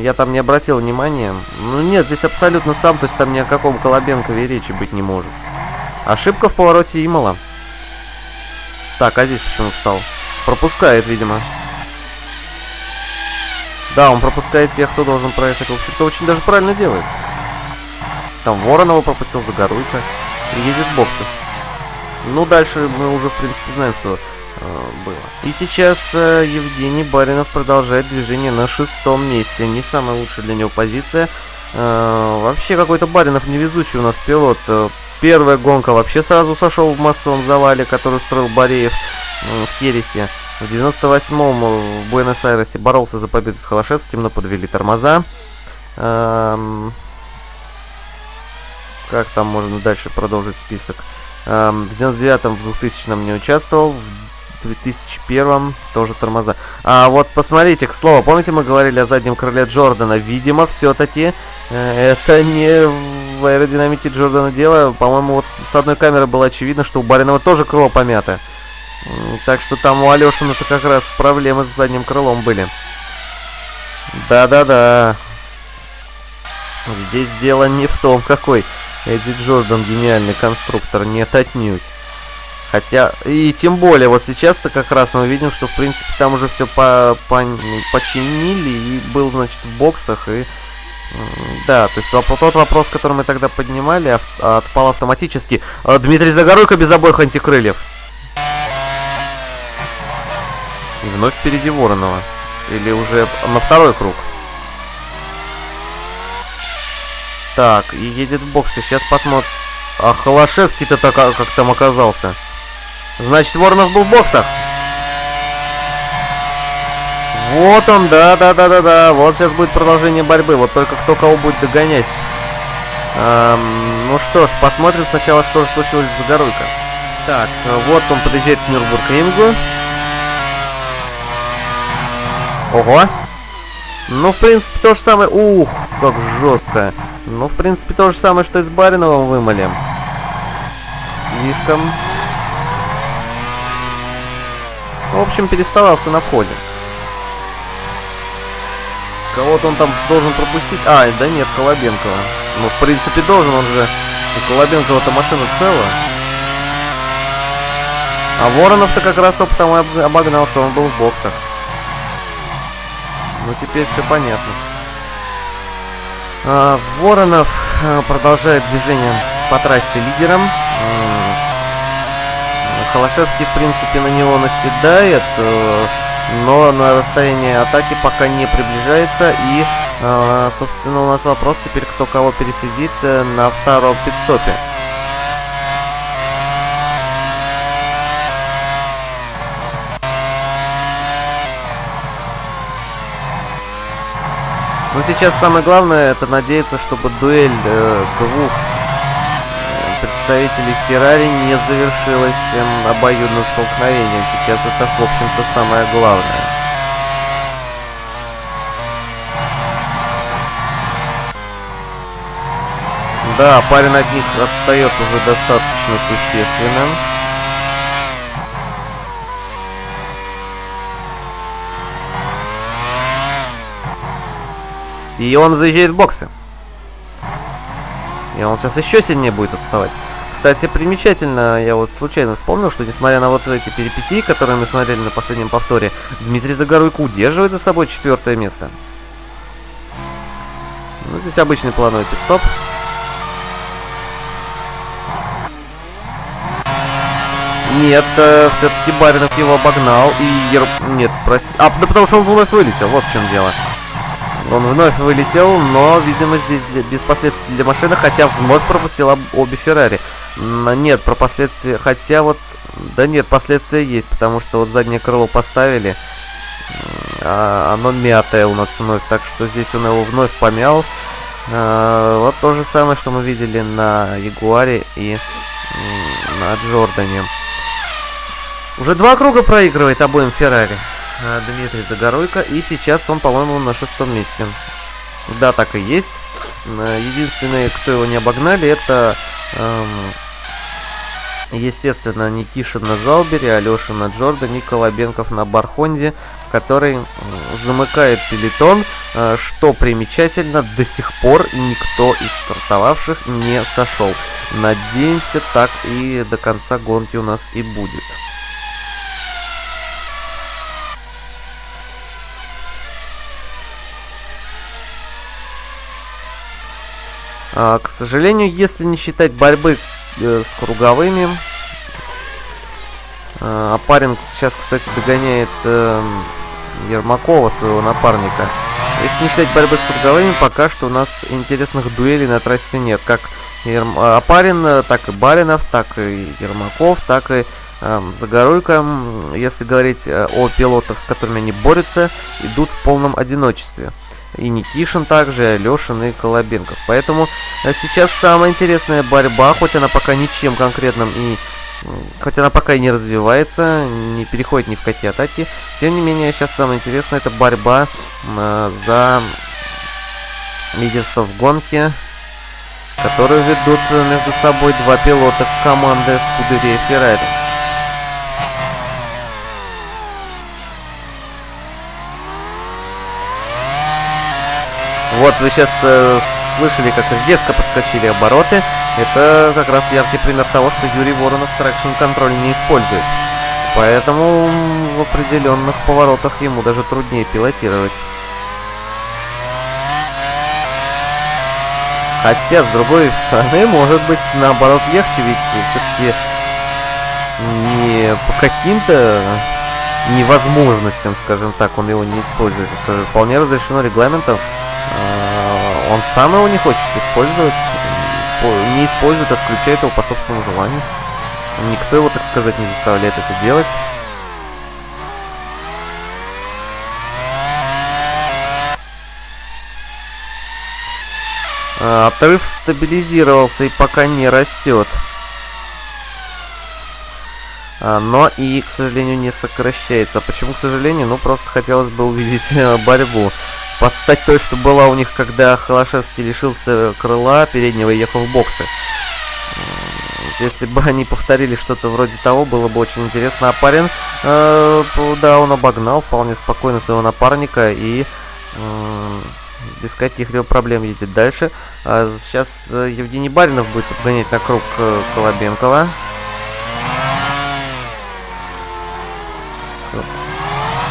я там не обратил внимания. Ну нет, здесь абсолютно сам, то есть там ни о каком Колобенкове речи быть не может. Ошибка в повороте Имала. Так, а здесь почему встал? Пропускает, видимо. Да, он пропускает тех, кто должен проехать. В общем-то, очень даже правильно делает. Там Воронова пропустил, Загоруйка. И едет в боксы. Ну, дальше мы уже, в принципе, знаем, что э, было. И сейчас э, Евгений Баринов продолжает движение на шестом месте. Не самая лучшая для него позиция. Э, вообще, какой-то Баринов невезучий у нас пилот. Э, первая гонка вообще сразу сошел в массовом завале, который устроил Бореев э, в Хересе. В 98-м в Буэнос-Айресе боролся за победу с Холошевским, но подвели тормоза. Эм, как там можно дальше продолжить список? Эм, в 99-м, в 2000-м не участвовал, в 2001 тоже тормоза. А вот посмотрите, к слову, помните мы говорили о заднем крыле Джордана? Видимо, все-таки э, это не в аэродинамике Джордана дело. По-моему, вот с одной камеры было очевидно, что у Баринова тоже крыло помято. Так что там у Алешина-то как раз проблемы с задним крылом были. Да-да-да. Здесь дело не в том, какой Эдди Джордан гениальный конструктор, нет отнюдь. Хотя, и тем более, вот сейчас-то как раз мы видим, что, в принципе, там уже все по, по, починили, и был, значит, в боксах, и... Да, то есть тот вопрос, который мы тогда поднимали, отпал автоматически. А, Дмитрий Загоруйко без обоих антикрыльев. И вновь впереди Воронова. Или уже на второй круг. Так, и едет в боксе. Сейчас посмотрим. А Холошевский-то так, а, как там оказался? Значит, Воронов был в боксах. Вот он, да-да-да-да-да. Вот сейчас будет продолжение борьбы. Вот только кто кого будет догонять. Эм, ну что ж, посмотрим сначала, что же случилось с Загоруйко. Так, вот он подъезжает к Нюрбург-рингу. Ого! Ну, в принципе, то же самое... Ух, как жестко. Ну, в принципе, то же самое, что и с Бариновым вымыли. Слишком... В общем, переставался на входе. Кого-то он там должен пропустить. А, да нет, Колобенкова. Ну, в принципе, должен, он же... У Колобенкова-то машина целая. А Воронов-то как раз опытом обогнал, что он был в боксах. Ну, теперь все понятно. А, Воронов а, продолжает движение по трассе лидером. Холошевский, в принципе, на него наседает, э, но на расстояние атаки пока не приближается. И, э, собственно, у нас вопрос теперь, кто кого пересидит э, на втором пидстопе. Но сейчас самое главное это надеяться, чтобы дуэль э, двух э, представителей Феррари не завершилась э, обоюдным столкновением. Сейчас это, в общем-то, самое главное. Да, парень от них отстает уже достаточно существенно. И он заезжает в боксы. И он сейчас еще сильнее будет отставать. Кстати, примечательно, я вот случайно вспомнил, что несмотря на вот эти перипетии, которые мы смотрели на последнем повторе, Дмитрий Загоруйко удерживает за собой четвертое место. Ну, здесь обычный плановый пидстоп. Нет, э, все-таки Баринов его обогнал и... Ер... Нет, прости... А, да потому что он вновь вылетел, вот в чем дело. Он вновь вылетел, но, видимо, здесь без последствий для машины, хотя вновь пропустил обе Феррари. Нет, про последствия, хотя вот... Да нет, последствия есть, потому что вот заднее крыло поставили, а оно мятое у нас вновь, так что здесь он его вновь помял. А, вот то же самое, что мы видели на Ягуаре и на Джордане. Уже два круга проигрывает обоим Феррари. Э, Дмитрий Загоруйко. И сейчас он, по-моему, на шестом месте. Да, так и есть. Э, единственные, кто его не обогнали, это, эм, естественно, Никишин на Залбере, Алеша на Джорда, Никола Бенков на Бархонде, который замыкает пелетон, э, что примечательно, до сих пор никто из стартовавших не сошел. Надеемся, так и до конца гонки у нас и будет. А, к сожалению, если не считать борьбы э, с круговыми, а, Апарин сейчас, кстати, догоняет э, Ермакова, своего напарника. Если не считать борьбы с круговыми, пока что у нас интересных дуэлей на трассе нет. Как Ерм... Апарин, так и Баринов, так и Ермаков, так и э, Загоруйко, если говорить э, о пилотах, с которыми они борются, идут в полном одиночестве и Никишин также, и Алешин, и Колобенков. Поэтому э, сейчас самая интересная борьба, хоть она пока ничем конкретным и... Хоть она пока и не развивается, не переходит ни в какие атаки, тем не менее, сейчас самое интересное это борьба э, за лидерство в гонке, которую ведут между собой два пилота команды Скудерия Феррари. Вот вы сейчас э, слышали, как резко подскочили обороты. Это как раз яркий пример того, что Юрий Воронов traction control не использует. Поэтому в определенных поворотах ему даже труднее пилотировать. Хотя, с другой стороны, может быть, наоборот, легче, ведь все-таки не по каким-то невозможностям, скажем так, он его не использует. Это вполне разрешено регламентом. Он сам его не хочет использовать. Не использует, отключает его по собственному желанию. Никто его, так сказать, не заставляет это делать. А, отрыв стабилизировался и пока не растет. А, но и, к сожалению, не сокращается. Почему, к сожалению? Ну, просто хотелось бы увидеть э, борьбу. Подстать той, что была у них, когда Холошевский лишился крыла переднего и ехал в боксы. Если бы они повторили что-то вроде того, было бы очень интересно. А парень, э, да, он обогнал вполне спокойно своего напарника и... Э, без каких-либо проблем едет дальше. А сейчас э, Евгений Баринов будет подгонять на круг э, Колобенкова.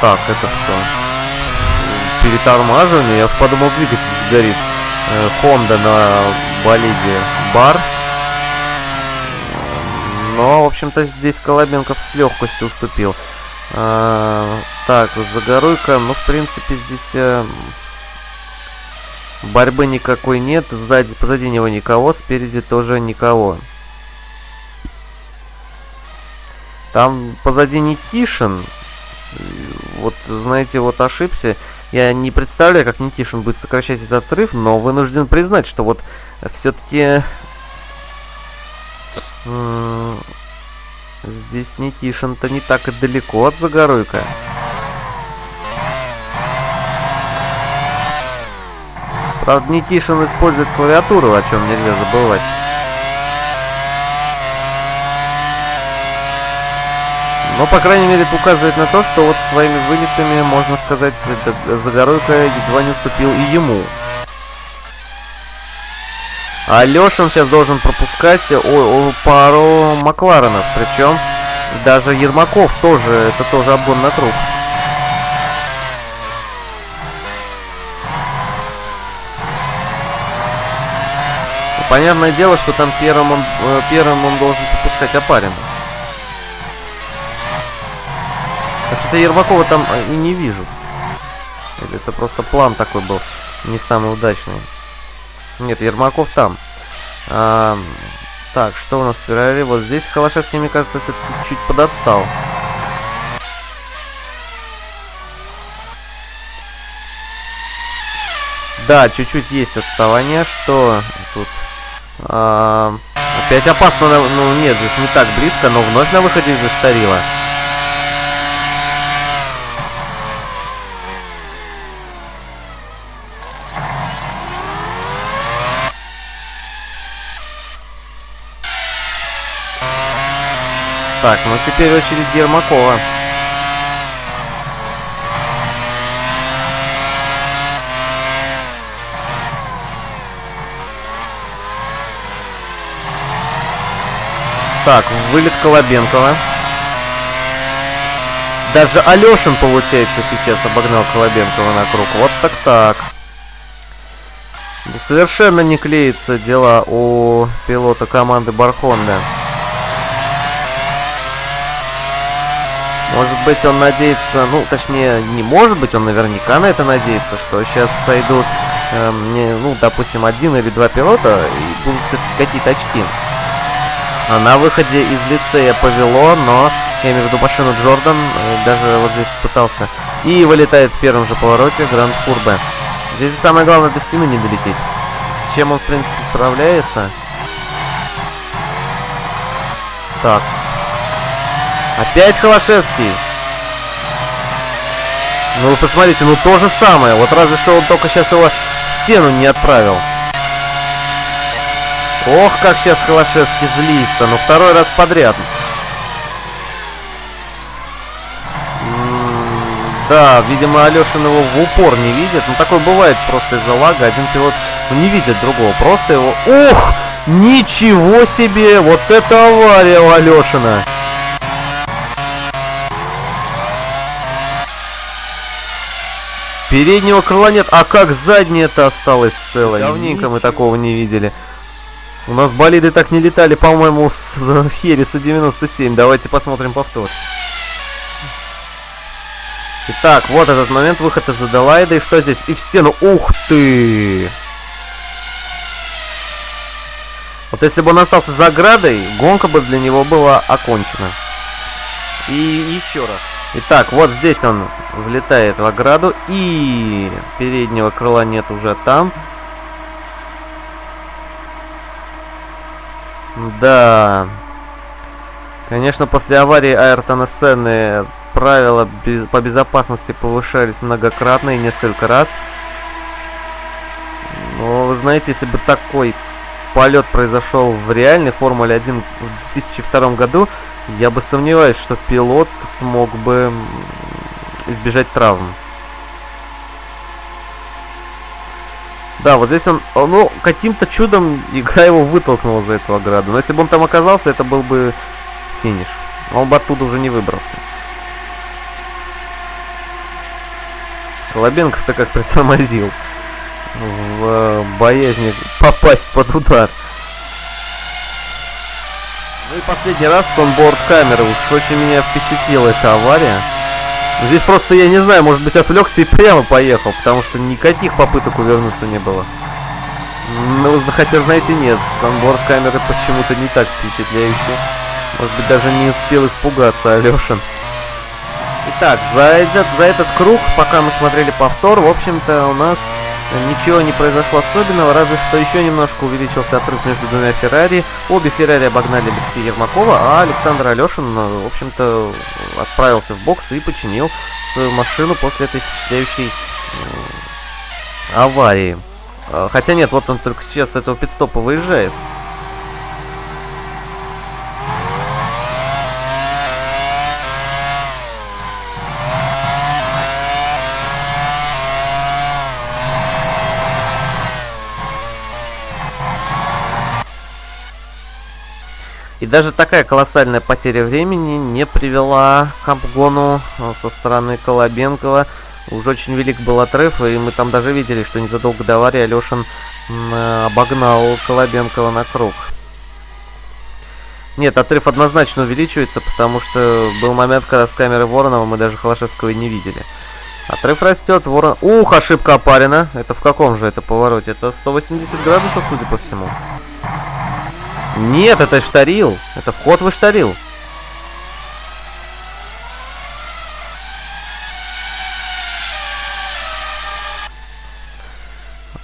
Так, это что? Перетормаживание? Я уж подумал, двигатель сгорит. Хонда на болиде Бар. Но, в общем-то, здесь Колобенков с легкостью уступил. А, так, Загоруйка, ну, в принципе, здесь... А, борьбы никакой нет. Сзади, позади него никого, спереди тоже никого. Там позади Никишин вот, знаете, вот ошибся. Я не представляю, как Никишин будет сокращать этот отрыв, но вынужден признать, что вот все-таки... Здесь Никишин-то не так и далеко от Загоруйка. Правда, Никишин использует клавиатуру, о чем нельзя забывать. Но, по крайней мере, это указывает на то, что вот своими вылетами, можно сказать, Загоройка едва не уступил и ему. А Лешин сейчас должен пропускать о, о, пару Макларенов. Причем даже Ермаков тоже, это тоже обгон на труп. Понятное дело, что там первым он, э, первым он должен пропускать Апарина. А что-то Ермакова там а, и не вижу. Это просто план такой был, не самый удачный. Нет, Ермаков там. А, так, что у нас в Феррари? Вот здесь Холошевский, мне кажется, все-таки чуть подотстал. Да, чуть-чуть есть отставание. Что тут? А, опять опасно. Ну, нет, здесь не так близко, но вновь на выходе Штарила. Так, ну теперь очередь Ермакова. Так, вылет Колобенкова. Даже Алешин, получается, сейчас обогнал Колобенкова на круг. Вот так-так. Совершенно не клеится дела у пилота команды Бархонда. Может быть, он надеется, ну, точнее, не может быть, он наверняка на это надеется, что сейчас сойдут, не, ну, допустим, один или два пилота, и будут какие-то очки. А на выходе из лицея повело, но, я имею в виду машину Джордан, э, даже вот здесь пытался, и вылетает в первом же повороте Гранд Курбе. Здесь самое главное до стены не долететь. С чем он, в принципе, справляется. Так, Опять Холошевский. Ну вы посмотрите, ну то же самое. Вот разве что он только сейчас его в стену не отправил. Ох, как сейчас Холошевский злится. Ну второй раз подряд. Да, видимо, Алешин его в упор не видит. Ну, такое бывает просто из-за лага. Один пилот ну, не видит другого. Просто его... Ох! Ничего себе! Вот это авария у Алешина! Переднего крыла нет, а как заднее-то осталось целое? Давненько мы такого не видели. У нас болиды так не летали, по-моему, с Хереса 97. Давайте посмотрим повтор. Итак, вот этот момент, выход из Аделаида. И что здесь? И в стену. Ух ты! Вот если бы он остался за оградой, гонка бы для него была окончена. И еще раз. Итак, вот здесь он влетает в ограду. И переднего крыла нет уже там. Да. Конечно, после аварии Айртона Сенны правила по безопасности повышались многократно и несколько раз. Но вы знаете, если бы такой полет произошел в реальной Формуле 1 в 2002 году, я бы сомневаюсь, что пилот смог бы избежать травм. Да, вот здесь он, ну, каким-то чудом игра его вытолкнула за эту ограду. Но если бы он там оказался, это был бы финиш. Он бы оттуда уже не выбрался. Колобенков-то как притормозил в э, боязни попасть под удар. Ну и последний раз с онборд камеры. Уж очень меня впечатлила эта авария. Здесь просто, я не знаю, может быть отвлекся и прямо поехал, потому что никаких попыток увернуться не было. Ну, хотя, знаете, нет, с онборд камеры почему-то не так впечатляющие. Может быть, даже не успел испугаться Алешин. Итак, за этот, за этот круг, пока мы смотрели повтор, в общем-то, у нас ничего не произошло особенного, разве что еще немножко увеличился отрыв между двумя Феррари. Обе Феррари обогнали Алексея Ермакова, а Александр Алешин, в общем-то, отправился в бокс и починил свою машину после этой впечатляющей аварии. А, хотя нет, вот он только сейчас с этого пидстопа выезжает. И даже такая колоссальная потеря времени не привела к обгону э, со стороны Колобенкова. Уже очень велик был отрыв, и мы там даже видели, что незадолго до аварии Алешин обогнал Колобенкова на круг. Нет, отрыв однозначно увеличивается, потому что был момент, когда с камеры Воронова мы даже Холошевского не видели. Отрыв растет, Ворон... Ух, ошибка опарена. Это в каком же это повороте? Это 180 градусов, судя по всему. Нет, это штарил. Это вход в штарил.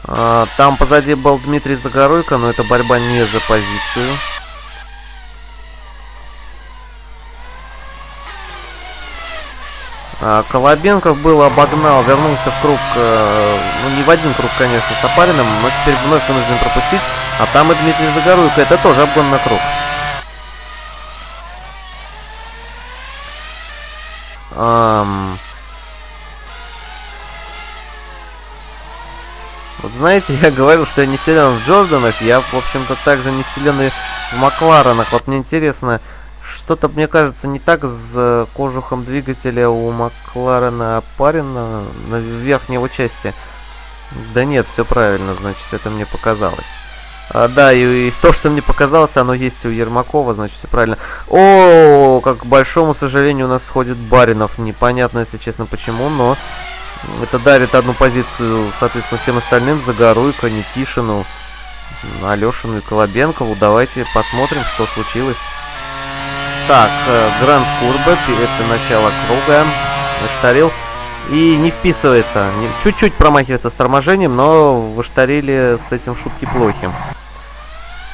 А, там позади был Дмитрий Загоруйко, но это борьба не за позицию. Колобенков был, обогнал, вернулся в круг, э, ну не в один круг, конечно, с Апариным, но теперь вновь вынужден пропустить. А там и Дмитрий Загоруйко, это тоже обгон на круг. Um... Вот знаете, я говорил, что я не силен в Джорданах, я, в общем-то, также не силен и в Макларенах. Вот мне интересно, что-то, мне кажется, не так с кожухом двигателя у Макларена опарено на верхней его части. Да нет, все правильно, значит, это мне показалось. А, да, и, и то, что мне показалось, оно есть у Ермакова, значит, все правильно. О, как к большому сожалению, у нас сходит Баринов. Непонятно, если честно, почему, но это дарит одну позицию, соответственно, всем остальным. Загоруйко, Никишину, Алешину и Колобенкову. Давайте посмотрим, что случилось. Так, э, Гранд Курбе, это начало круга. Штарил. И не вписывается. Чуть-чуть промахивается с торможением, но в с этим шутки плохи.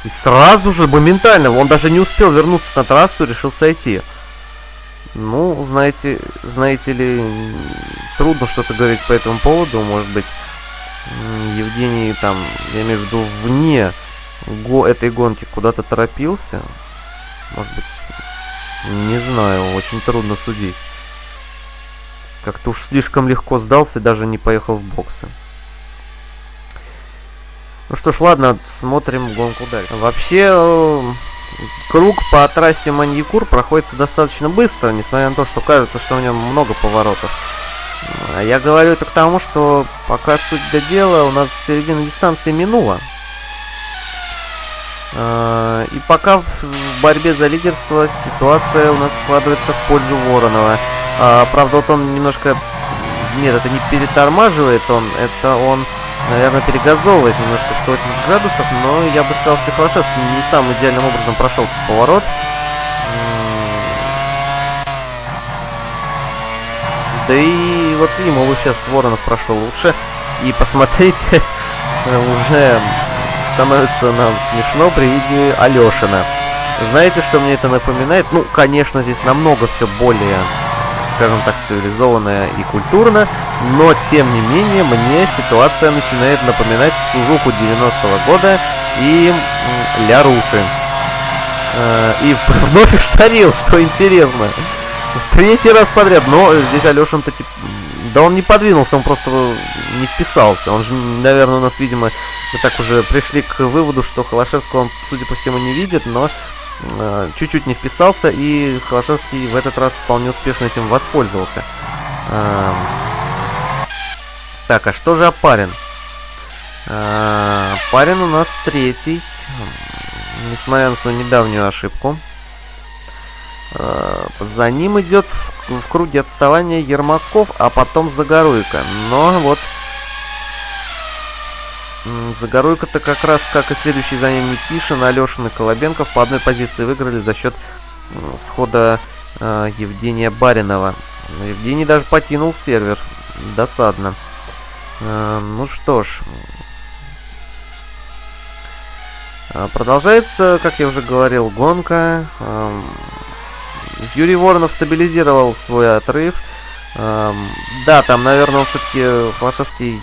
И сразу же, моментально, он даже не успел вернуться на трассу, решил сойти. Ну, знаете, знаете ли, трудно что-то говорить по этому поводу, может быть, Евгений там, я имею в виду, вне го этой гонки куда-то торопился. Может быть, не знаю, очень трудно судить. Как-то уж слишком легко сдался даже не поехал в боксы. Ну что ж, ладно, смотрим гонку дальше. Вообще, э, круг по трассе Маньякур проходится достаточно быстро, несмотря на то, что кажется, что в нем много поворотов. Я говорю это к тому, что пока суть до дела, у нас середина дистанции минула. А, и пока в борьбе за лидерство ситуация у нас складывается в пользу Воронова. А, правда, вот он немножко... Нет, это не перетормаживает он, это он наверное, перегазовывает немножко в 180 градусов, но я бы сказал, что Холошевский не самым идеальным образом прошел поворот. Да и вот ему сейчас Воронов прошел лучше. И посмотрите, уже становится нам смешно при виде Алешина. Знаете, что мне это напоминает? Ну, конечно, здесь намного все более, скажем так, цивилизованно и культурно, но, тем не менее, мне ситуация начинает напоминать Сузуку 90-го года и Ля Русы. Э, и вновь уштарил, что интересно. В третий раз подряд, но здесь Алешин таки... Да он не подвинулся, он просто не вписался. Он же, наверное, у нас, видимо, мы так уже пришли к выводу, что Холошевского он, судя по всему, не видит, но э, чуть-чуть не вписался, и Холошевский в этот раз вполне успешно этим воспользовался. Э, так, а что же Апарин? Э, Парин у нас третий, несмотря на свою недавнюю ошибку. Э, за ним идет в, в круге отставания Ермаков, а потом Загоруйко. Но вот Загоруйко-то как раз, как и следующий за ним Никишин, Алешин и Колобенков по одной позиции выиграли за счет схода э, Евгения Баринова. Евгений даже покинул сервер. Досадно. Э, ну что ж. Э, продолжается, как я уже говорил, гонка. Юрий Воронов стабилизировал свой отрыв. Эм, да, там, наверное, он все-таки Флашевский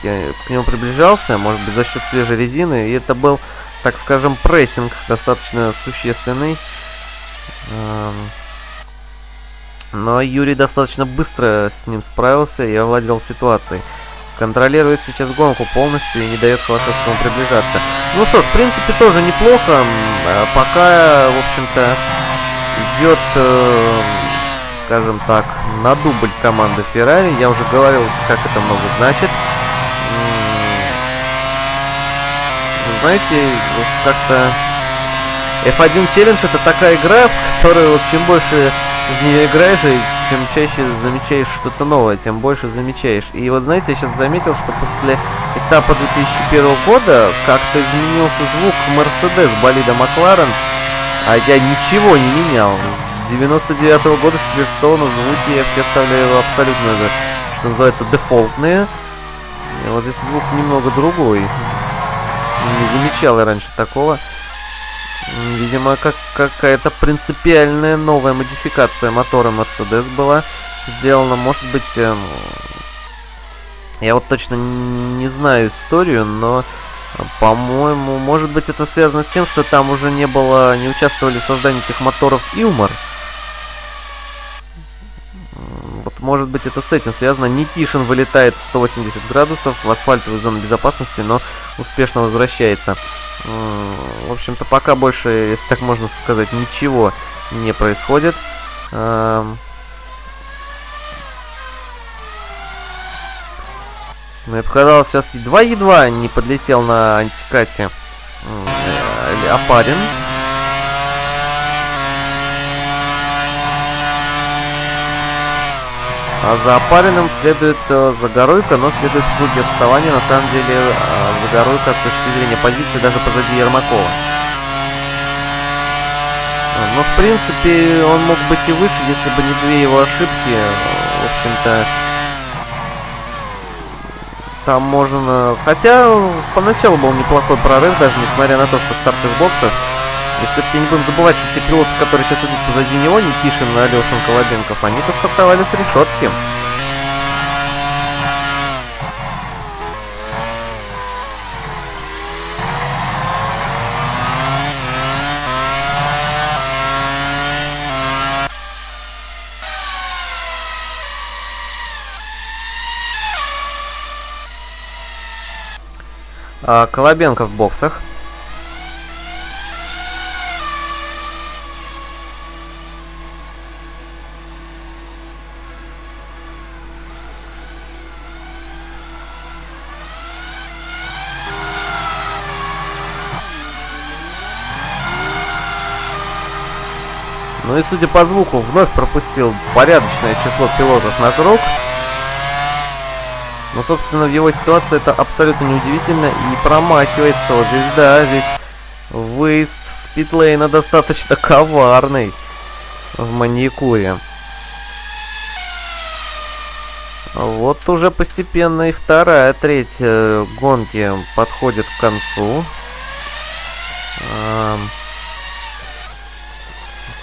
к нему приближался, может быть, за счет свежей резины. И это был, так скажем, прессинг достаточно существенный. Эм, но Юрий достаточно быстро с ним справился и овладел ситуацией. Контролирует сейчас гонку полностью и не дает Холошевскому приближаться. Ну что ж, в принципе, тоже неплохо. Э, пока, в общем-то, идет, э, скажем так, на дубль команды Феррари. Я уже говорил, как это много значит. Знаете, как-то F1 Challenge это такая игра, в которую вот, чем больше в нее играешь, тем чаще замечаешь что-то новое, тем больше замечаешь. И вот знаете, я сейчас заметил, что после этапа 2001 года как-то изменился звук Mercedes болида Макларен. А я ничего не менял. С 99 -го года с Сильверстоуна звуки я все оставляю абсолютно, что называется, дефолтные. И вот здесь звук немного другой. Не замечал я раньше такого. Видимо, как какая-то принципиальная новая модификация мотора Mercedes была сделана. Может быть, эм, я вот точно не знаю историю, но по-моему, может быть это связано с тем, что там уже не было, не участвовали в создании этих моторов Илмар. Вот может быть это с этим связано. Никишин вылетает в 180 градусов в асфальтовую зону безопасности, но успешно возвращается. В общем-то пока больше, если так можно сказать, ничего не происходит. Мне показалось, сейчас едва-едва не подлетел на антикате э, Апарин. А за Апариным следует э, Загоруйка, но следует в круге отставания. На самом деле э, Загоруйка с точки зрения позиции даже позади Ермакова. Но в принципе он мог быть и выше, если бы не две его ошибки. В общем-то, там можно... Хотя поначалу был неплохой прорыв, даже несмотря на то, что старт из бокса. И все-таки не будем забывать, что те пилоты, которые сейчас идут позади него, Никишин, Алешин, Колобенков, они-то стартовали с решетки. А, Колобенко в боксах. Ну и судя по звуку, вновь пропустил порядочное число пилотов на круг. Но, собственно, в его ситуации это абсолютно неудивительно и промахивается. Вот здесь, да, здесь выезд с достаточно коварный в маникуре. Вот уже постепенно и вторая, третья гонки подходит к концу.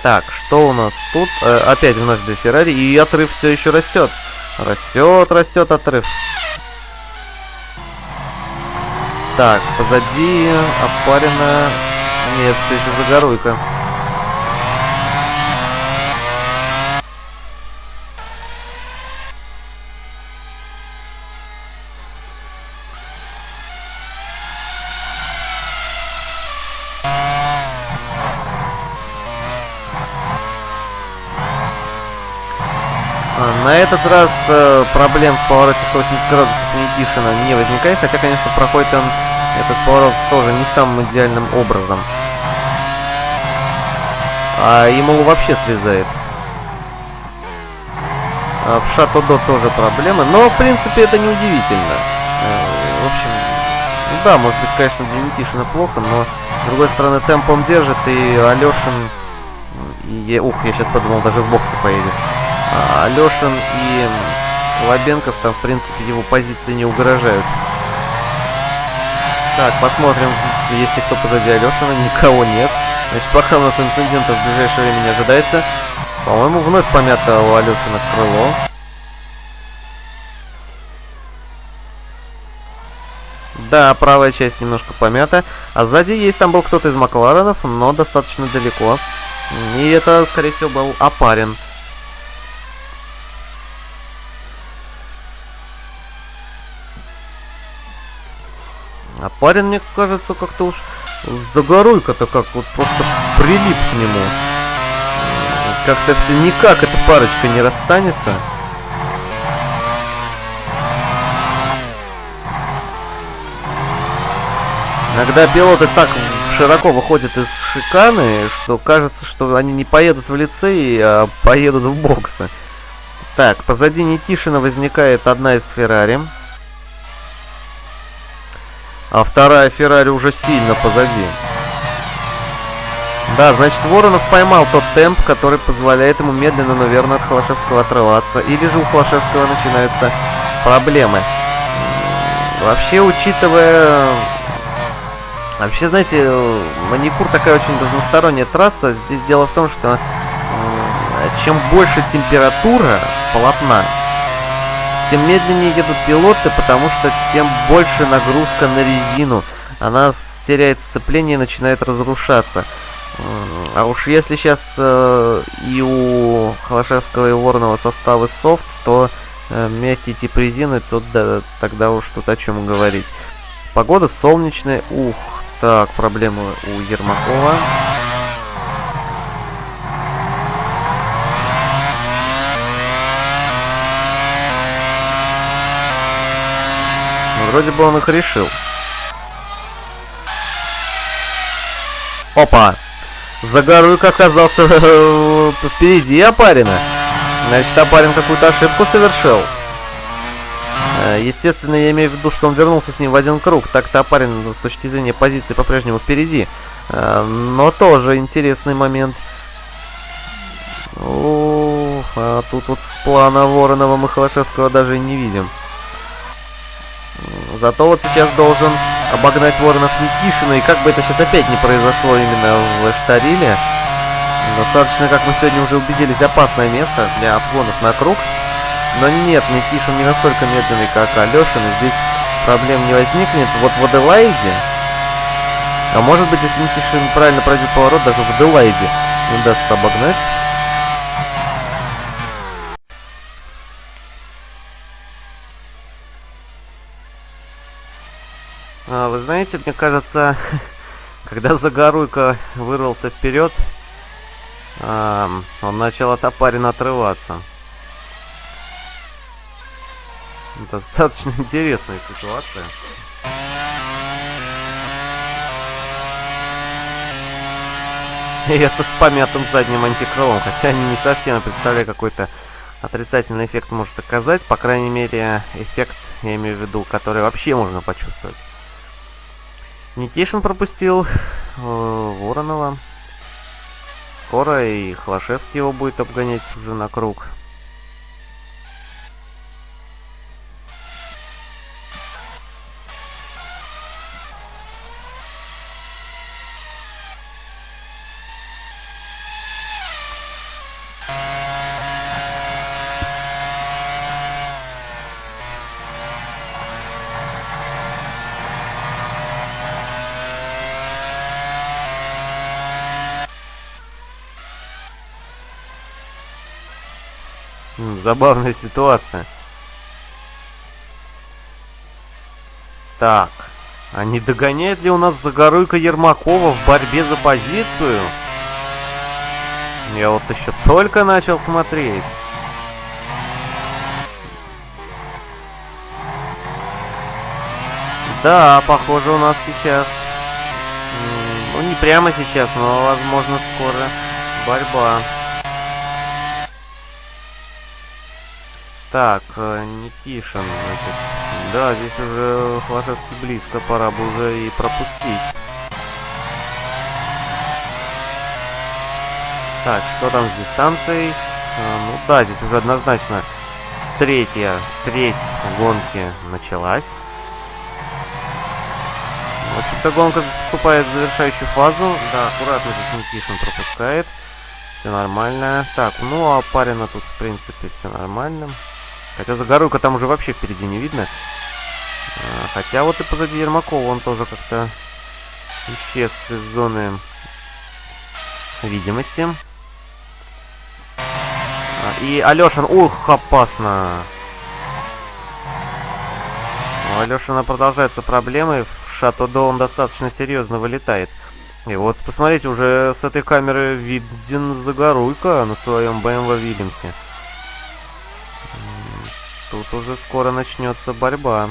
Так, что у нас тут? Э, опять вновь до Феррари, и отрыв все еще растет. Растет, растет отрыв. Так, позади опарена... Нет, все еще загоруйка. На этот раз э, проблем в повороте 180 градусов Никишина не возникает, хотя, конечно, проходит он этот поворот тоже не самым идеальным образом. А ему вообще слезает. А в Шато-До тоже проблемы, но, в принципе, это неудивительно. Э, в общем, да, может быть, конечно, для Никишина плохо, но, с другой стороны, темпом держит, и Алешин... И, ух, я сейчас подумал, даже в боксы поедет. А Алешин и Лобенков там, в принципе, его позиции не угрожают. Так, посмотрим, если кто позади Алешина, никого нет. Значит, пока у нас инцидентов в ближайшее время не ожидается. По-моему, вновь помято у Алешина крыло. Да, правая часть немножко помята. А сзади есть, там был кто-то из Макларенов, но достаточно далеко. И это, скорее всего, был Апарин. А парень, мне кажется, как-то уж загоруйка-то как вот просто прилип к нему. Как-то все никак эта парочка не расстанется. Иногда пилоты так широко выходят из шиканы, что кажется, что они не поедут в лицей, а поедут в боксы. Так, позади Никишина возникает одна из Феррари. А вторая Феррари уже сильно позади. Да, значит, Воронов поймал тот темп, который позволяет ему медленно, но верно от Холошевского отрываться. Или же у Холошевского начинаются проблемы. Вообще, учитывая... Вообще, знаете, маникур такая очень разносторонняя трасса. Здесь дело в том, что чем больше температура полотна, тем медленнее едут пилоты, потому что тем больше нагрузка на резину. Она теряет сцепление и начинает разрушаться. А уж если сейчас э, и у Холошевского и Воронова составы софт, то э, мягкий тип резины, то да, тогда уж тут о чем говорить. Погода солнечная. Ух, так, проблемы у Ермакова. Вроде бы он их решил. Опа! Загоруйка оказался впереди Апарина. Значит, Апарин какую-то ошибку совершил. Э, естественно, я имею в виду, что он вернулся с ним в один круг. Так-то Апарин с точки зрения позиции по-прежнему впереди. Э, но тоже интересный момент. Ух, а тут вот с плана Воронова мы Холошевского даже не видим. Зато вот сейчас должен обогнать Воронов Никишина. И как бы это сейчас опять не произошло именно в Штариле. Достаточно, как мы сегодня уже убедились, опасное место для обгонов на круг. Но нет, Никишин не настолько медленный, как Алешин. И здесь проблем не возникнет. Вот в Аделаиде... А может быть, если Никишин правильно пройдет поворот, даже в Аделаиде удастся обогнать. Вы знаете, мне кажется, когда Загоруйко вырвался вперед, он начал от Апарина отрываться. Достаточно интересная ситуация. И это с помятым задним антикрылом, хотя они не совсем представляю какой-то отрицательный эффект может оказать. По крайней мере, эффект, я имею в виду, который вообще можно почувствовать. Никишин пропустил э, Воронова. Скоро и Холошевский его будет обгонять уже на круг. Забавная ситуация. Так. А не догоняет ли у нас Загоруйка Ермакова в борьбе за позицию? Я вот еще только начал смотреть. Да, похоже у нас сейчас... Ну, не прямо сейчас, но, возможно, скоро борьба. Так, э, Никишин, значит. Да, здесь уже Хвашевский близко, пора бы уже и пропустить. Так, что там с дистанцией? А, ну да, здесь уже однозначно третья, треть гонки началась. В общем-то, гонка вступает в завершающую фазу. Да, аккуратно здесь Никишин пропускает. Все нормально. Так, ну а парина тут, в принципе, все нормально. Хотя Загоруйка там уже вообще впереди не видно. А, хотя вот и позади Ермакова он тоже как-то исчез из зоны видимости. А, и Алешин, ух, опасно. У Алешина продолжаются проблемы. В Шато-До он достаточно серьезно вылетает. И вот, посмотрите, уже с этой камеры виден Загоруйка на своем BMW Вильямсе. Тут уже скоро начнется борьба.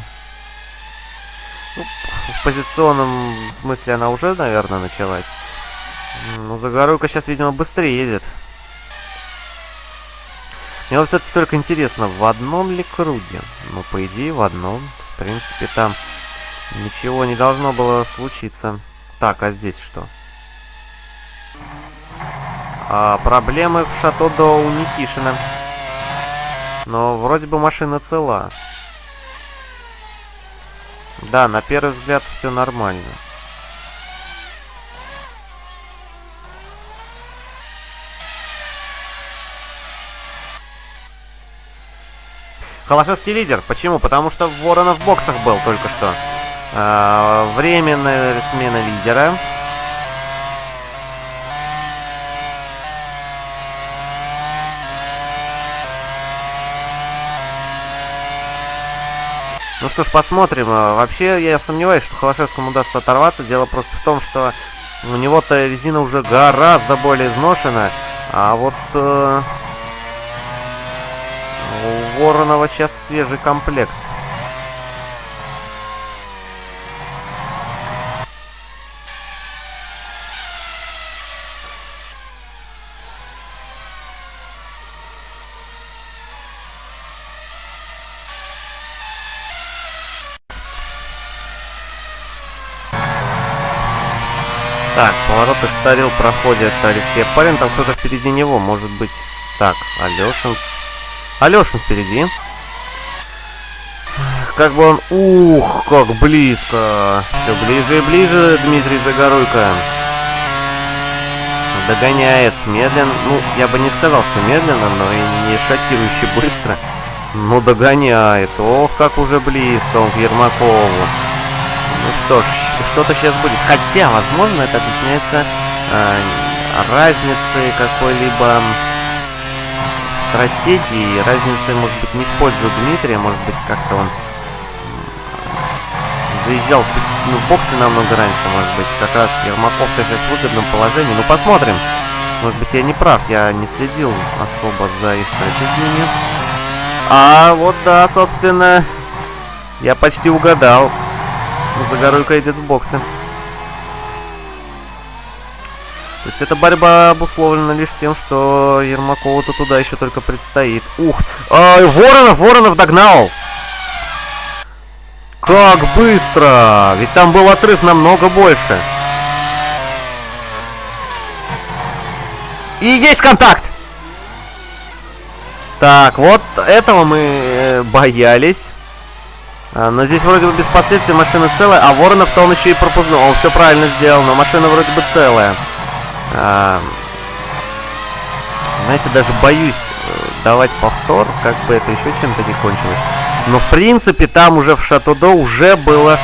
Ну, в позиционном смысле она уже, наверное, началась. Но Загоруйка сейчас, видимо, быстрее едет. Мне вот все-таки только интересно, в одном ли круге? Ну, по идее, в одном. В принципе, там ничего не должно было случиться. Так, а здесь что? А, проблемы в Шато-До у Никишина. Но вроде бы машина цела. Да, на первый взгляд все нормально. Холошевский лидер. Почему? Потому что Воронов в боксах был только что. А, временная смена лидера. Ну что ж, посмотрим. А, вообще, я сомневаюсь, что Холошевскому удастся оторваться. Дело просто в том, что у него-то резина уже гораздо более изношена. А вот э, у Воронова сейчас свежий комплект. Так, повороты старил проходит Алексей Парин. Там кто-то впереди него, может быть. Так, Алешин. Алешин впереди. Как бы он... Ух, как близко. Все ближе и ближе Дмитрий Загоруйко. Догоняет медленно. Ну, я бы не сказал, что медленно, но и не шокирующе быстро. Ну, догоняет. Ох, как уже близко он к Ермакову. Что ж, что-то сейчас будет. Хотя, возможно, это объясняется э, разницей какой-либо стратегии. Разницей, может быть, не в пользу Дмитрия. Может быть, как-то он заезжал в, ну, боксы намного раньше, может быть. Как раз Ермаков-то сейчас в выгодном положении. Ну, посмотрим. Может быть, я не прав. Я не следил особо за их стратегиями. А вот, да, собственно, я почти угадал. Загоруйка идет в боксы. То есть эта борьба обусловлена лишь тем, что Ермакову-то туда еще только предстоит. Ух! А, Воронов! Воронов догнал! Как быстро! Ведь там был отрыв намного больше. И есть контакт! Так, вот этого мы э, боялись. А, но здесь вроде бы без последствий машина целая, а Воронов-то он еще и пропустил. Он все правильно сделал, но машина вроде бы целая. А, знаете, даже боюсь э, давать повтор, как бы это еще чем-то не кончилось. Но в принципе там уже в Шатудо уже было,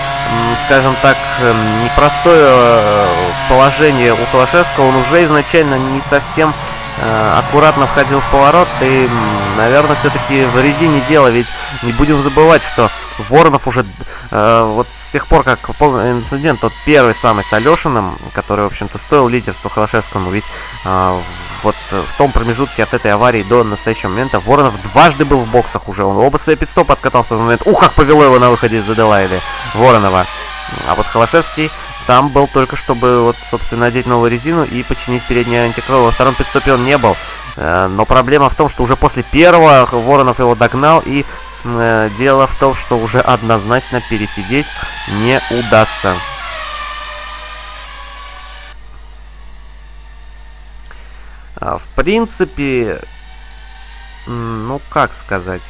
скажем так, эм, непростое э, положение у Холошевского. Он уже изначально не совсем э, аккуратно входил в поворот. И, наверное, все-таки в резине дело. Ведь не будем забывать, что Воронов уже э, вот с тех пор, как помню инцидент, тот первый самый с Алешиным, который, в общем-то, стоил лидерству Холошевскому, ведь э, вот в том промежутке от этой аварии до настоящего момента Воронов дважды был в боксах уже. Он оба свои пидстоп откатал в тот момент. Ух, как повело его на выходе из Аделаиды Воронова. А вот Холошевский там был только, чтобы, вот, собственно, надеть новую резину и починить переднее антикрыло. Во втором пидстопе он не был. Э, но проблема в том, что уже после первого Воронов его догнал и дело в том, что уже однозначно пересидеть не удастся. А, в принципе, ну как сказать...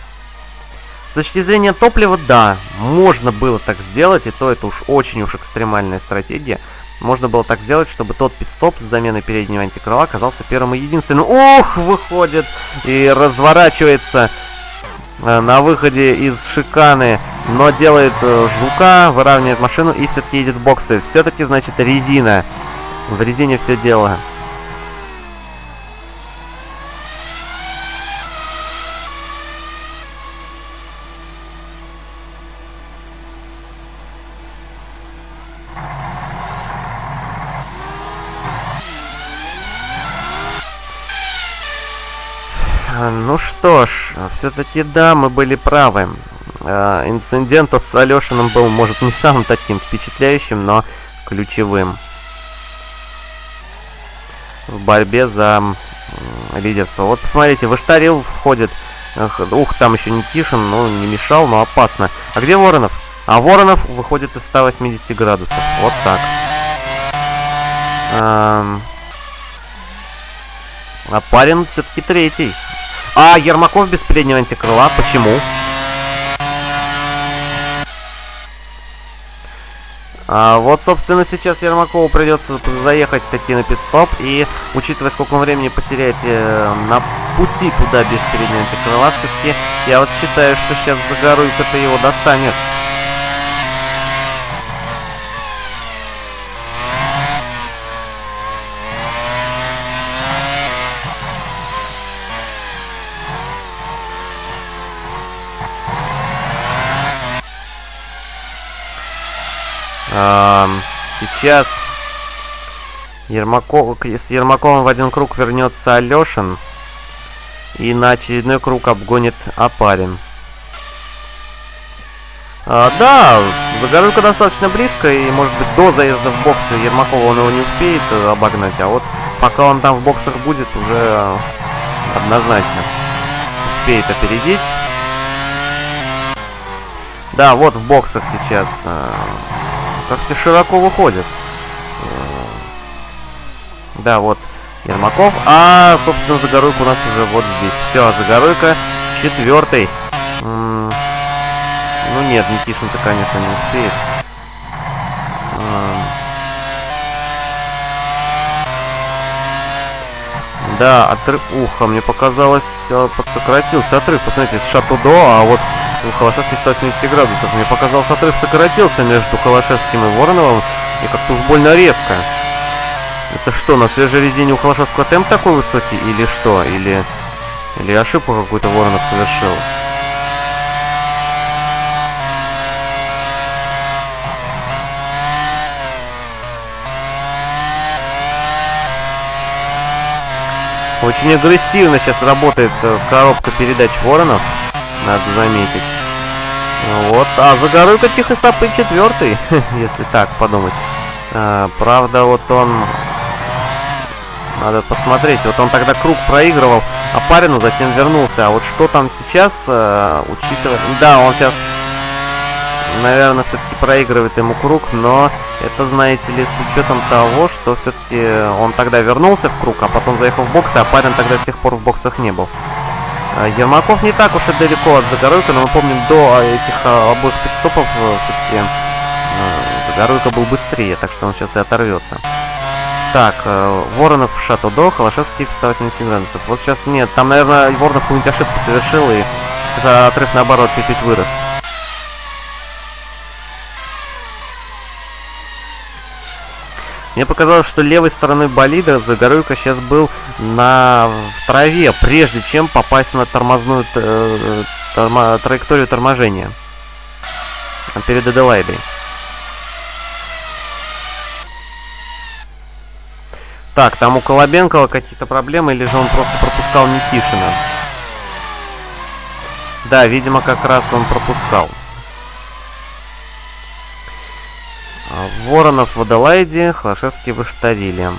С точки зрения топлива, да, можно было так сделать, и то это уж очень уж экстремальная стратегия. Можно было так сделать, чтобы тот пидстоп с заменой переднего антикрыла оказался первым и единственным. Ух, выходит и разворачивается Э, на выходе из шиканы, но делает э, жука, выравнивает машину и все-таки едет в боксы. Все-таки, значит, резина. В резине все дело. Ну что ж, все-таки да, мы были правы. Э, инцидент от с Алешиным был, может, не самым таким впечатляющим, но ключевым. В борьбе за лидерство. Вот посмотрите, Выштарил входит. Ух, там еще не Тишин, ну, не мешал, но опасно. А где Воронов? А Воронов выходит из 180 градусов. Вот так. А, а парень все-таки третий. А Ермаков без переднего антикрыла. Почему? А, вот, собственно, сейчас Ермакову придется заехать таки на пидстоп. И, учитывая, сколько он времени потеряет э, на пути туда без переднего антикрыла, все-таки я вот считаю, что сейчас Загоруйко-то его достанет. Сейчас Ермаков, с Ермаковым в один круг вернется Алешин. И на очередной круг обгонит Апарин. А, да, Загорулька достаточно близко, и, может быть, до заезда в боксы Ермакова он его не успеет э, обогнать, а вот пока он там в боксах будет, уже однозначно успеет опередить. Да, вот в боксах сейчас э, как все широко выходят. Э, да, вот Ермаков. А, собственно, Загоройка у нас уже вот здесь. Все, Загоройка четвертый. ну нет, Никишин-то, конечно, не успеет. Да, отрыв... Уха, мне показалось, подсократился отрыв. Посмотрите, с Шатудо, а вот у Холошевский 180 градусов. Мне показалось, отрыв сократился между Холошевским и Вороновым. И как-то уж больно резко. Это что, на свежей резине у Холошевского темп такой высокий? Или что? Или, или ошибку какую-то Воронов совершил? Очень агрессивно сейчас работает э, коробка передач Воронов, надо заметить. Вот, а Загоройка тихо сапы четвертый, если так подумать. А, правда, вот он Надо посмотреть. Вот он тогда круг проигрывал Апарину, затем вернулся. А вот что там сейчас, э, учитывая... Да, он сейчас, наверное, все-таки проигрывает ему круг, но это, знаете ли, с учетом того, что все-таки он тогда вернулся в круг, а потом заехал в боксы, а Апарин тогда с тех пор в боксах не был. Э, Ермаков не так уж и далеко от Загоруйка, но мы помним, до этих э, обоих подстопов э, все-таки Загоруйка был быстрее, так что он сейчас и оторвется. Так, Воронов в Шато-До, Холошевский в 180 градусов. Вот сейчас нет, там, наверное, Воронов какую-нибудь ошибку совершил, и сейчас отрыв, наоборот, чуть-чуть вырос. Мне показалось, что левой стороной болида Загоруйко сейчас был на в траве, прежде чем попасть на тормозную э, торма, траекторию торможения перед Аделайдой. Так, там у Колобенкова какие-то проблемы, или же он просто пропускал Никишина? Да, видимо, как раз он пропускал. Воронов в Адалайде, Холошевский в Иштариле.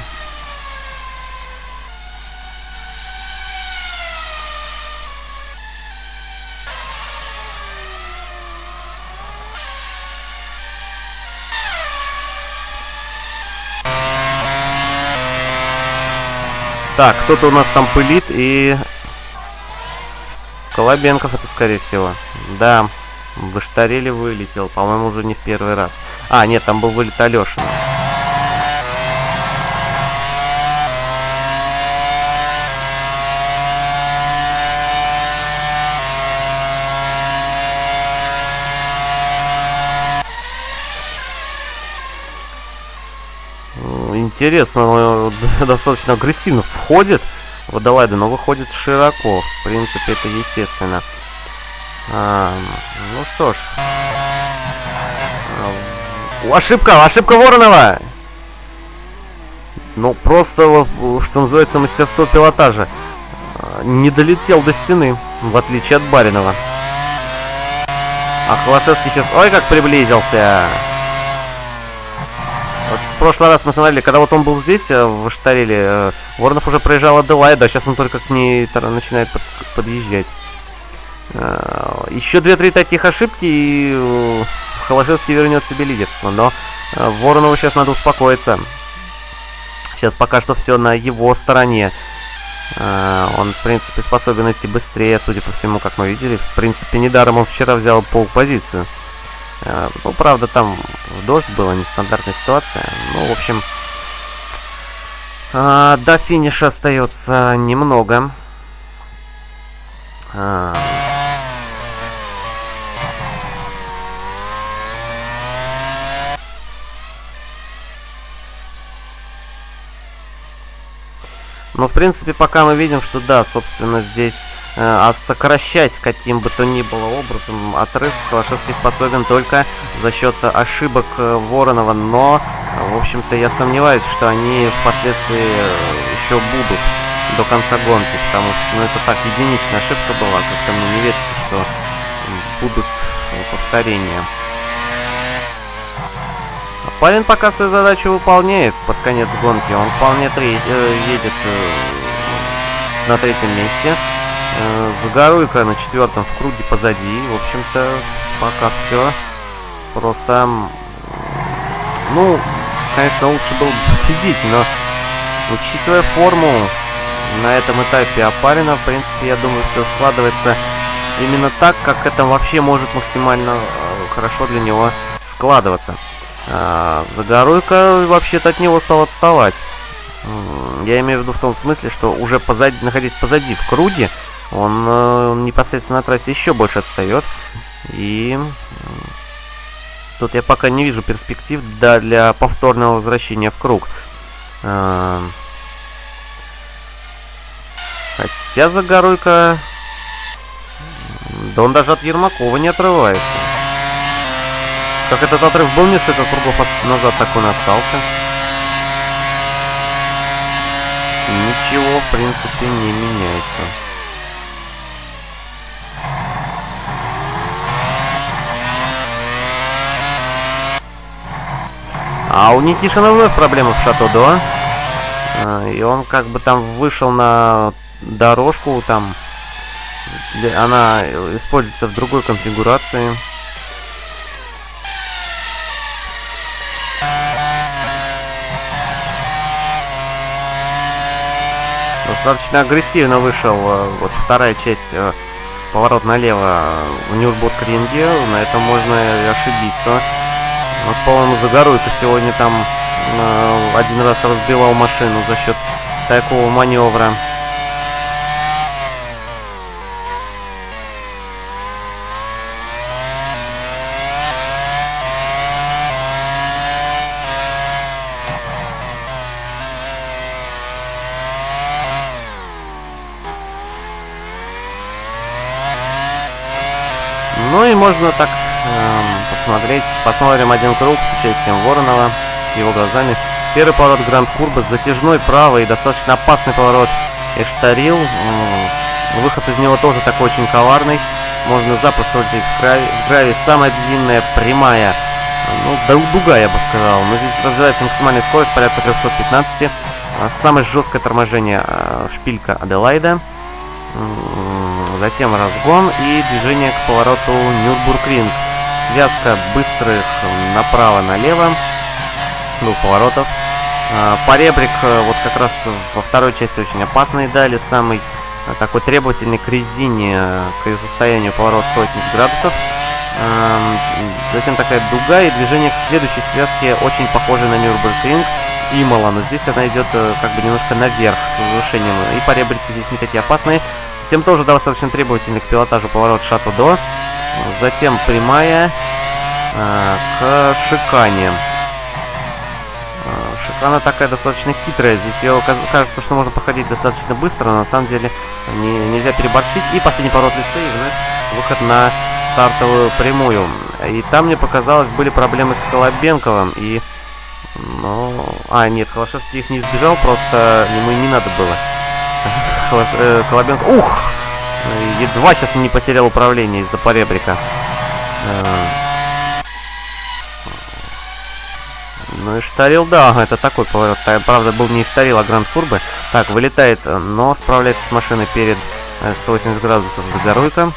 Так, кто-то у нас там пылит и... Колобенков это, скорее всего. Да. В Иштареле вылетел, по-моему, уже не в первый раз. А, нет, там был вылет Алешина. Интересно, достаточно агрессивно входит водолайды, но выходит широко. В принципе, это естественно. А, ну что ж. А, ошибка! Ошибка Воронова! Ну, просто, что называется, мастерство пилотажа. А, не долетел до стены, в отличие от Баринова. А Холошевский сейчас... Ой, как приблизился! Вот в прошлый раз мы смотрели, когда вот он был здесь, э, в Штареле, э, Воронов уже проезжал Аделайда, а сейчас он только к ней начинает под, подъезжать. Э, Еще две-три таких ошибки, и э, Холошевский вернет себе лидерство. Но э, Воронову сейчас надо успокоиться. Сейчас пока что все на его стороне. Он, в принципе, способен идти быстрее, судя по всему, как мы видели. В принципе, недаром он вчера взял пол-позицию. Ну, правда, там дождь была, нестандартная ситуация. Ну, в общем, до финиша остается немного. Но, в принципе, пока мы видим, что да, собственно, здесь э, сокращать каким бы то ни было образом отрыв Калашевский способен только за счет ошибок э, Воронова. Но, в общем-то, я сомневаюсь, что они впоследствии э, еще будут до конца гонки, потому что ну, это так, единичная ошибка была, как-то мне не верится, что будут повторения. Парень пока свою задачу выполняет под конец гонки. Он вполне треть, э, едет э, на третьем месте. Э, Загоруйка на четвертом в круге позади. В общем-то, пока все просто... Ну, конечно, лучше был победить, но учитывая форму на этом этапе Апарина, в принципе, я думаю, все складывается именно так, как это вообще может максимально э, хорошо для него складываться. А, Загоруйка вообще-то от него стал отставать. Я имею в виду в том смысле, что уже позади, находясь позади в круге, он э, непосредственно на трассе еще больше отстает. И тут я пока не вижу перспектив да, для повторного возвращения в круг. Э, хотя Загоруйка... Да он даже от Ермакова не отрывается. Как этот отрыв был несколько кругов назад, так он и остался. Ничего, в принципе, не меняется. А у Никишина вновь проблемы в Шато-До. Э, и он как бы там вышел на дорожку, там она используется в другой конфигурации. Достаточно агрессивно вышел э, вот вторая часть э, поворот налево в Нюрбург-ринге. На этом можно и ошибиться. У нас, по-моему, Загоруйко сегодня там э, один раз разбивал машину за счет такого маневра. Ну и можно так эм, посмотреть. Посмотрим один круг с участием Воронова, с его глазами. Первый поворот Гранд Курба, затяжной правый, достаточно опасный поворот Эштарил. Выход из него тоже такой очень коварный. Можно запросто улететь в граве. В граве самая длинная прямая, ну, дуга, я бы сказал. Но здесь развивается максимальная скорость, порядка 315. А самое жесткое торможение а, шпилька Аделайда. Затем разгон и движение к повороту Нюрбургринг. Связка быстрых направо-налево. Двух поворотов. А, поребрик э, вот как раз во второй части очень опасный дали. Самый э, такой требовательный к резине, э, к ее состоянию поворот 180 градусов. Затем такая дуга и движение к следующей связке очень похоже на Нюрбургринг. Имола, но здесь она идет как бы немножко наверх с возвышением. И поребрики здесь не такие опасные. Тем тоже достаточно требовательный к пилотажу поворот шату до. Затем прямая э, к шикане. Э, шикана такая достаточно хитрая. Здесь ее кажется, что можно проходить достаточно быстро, но на самом деле не, нельзя переборщить. И последний поворот лица и вновь выход на стартовую прямую. И там мне показалось, были проблемы с Колобенковым. И, ну... А, нет, Холошевский их не избежал, просто ему и не надо было. Э, Колобенко. Ух! Едва сейчас не потерял управление из-за поребрика. Э, ну и штарил, да, это такой поворот. Правда, был не штарил, а Гранд Курбы. Так, вылетает, но справляется с машиной перед 180 э, градусов Загоруйка.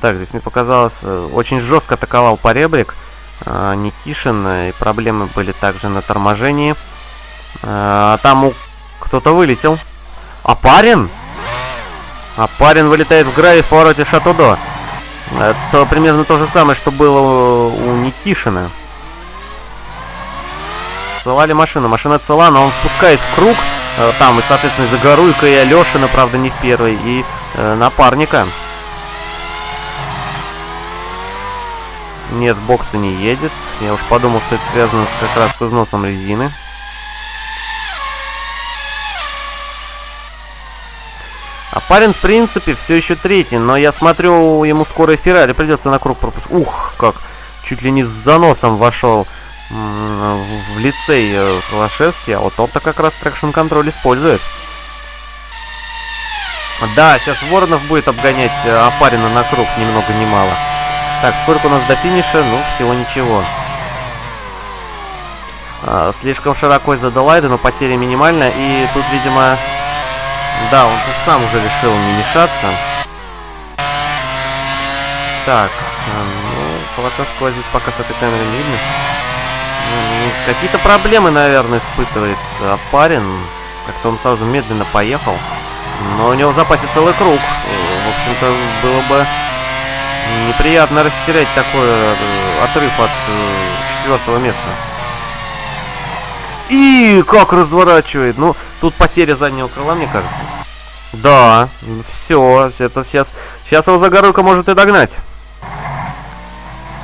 Так, здесь мне показалось, очень жестко атаковал поребрик Никишин, и проблемы были также на торможении. А, там кто-то вылетел. А парень? А парень вылетает в гравий в повороте Шатудо. Это примерно то же самое, что было у Никишина. Цела ли машина? Машина цела, но он впускает в круг. Э, там и, соответственно, и Загоруйка, и Алешина, правда, не в первой. И э, напарника. Нет, в боксы не едет. Я уж подумал, что это связано с, как раз с износом резины. А парень, в принципе, все еще третий, но я смотрю, ему скоро Феррари придется на круг пропуск. Ух, как чуть ли не с заносом вошел Алексей э, Холошевский, а вот он-то как раз traction control использует. Да, сейчас Воронов будет обгонять э, Апарина на круг, ни много ни мало. Так, сколько у нас до финиша? Ну, всего ничего. А, слишком широко из-за Делайда, но потери минимальная. И тут, видимо, да, он тут сам уже решил не мешаться. Так, э, ну, Холошевского здесь пока с этой камеры не видно. Ну, какие-то проблемы, наверное, испытывает а, парень. Как-то он сразу медленно поехал. Но у него в запасе целый круг. В общем-то, было бы неприятно растерять такой э, отрыв от э, четвертого места. И как разворачивает. Ну, тут потеря заднего крыла, мне кажется. Да, все, это сейчас... Сейчас его Загоруйка может и догнать.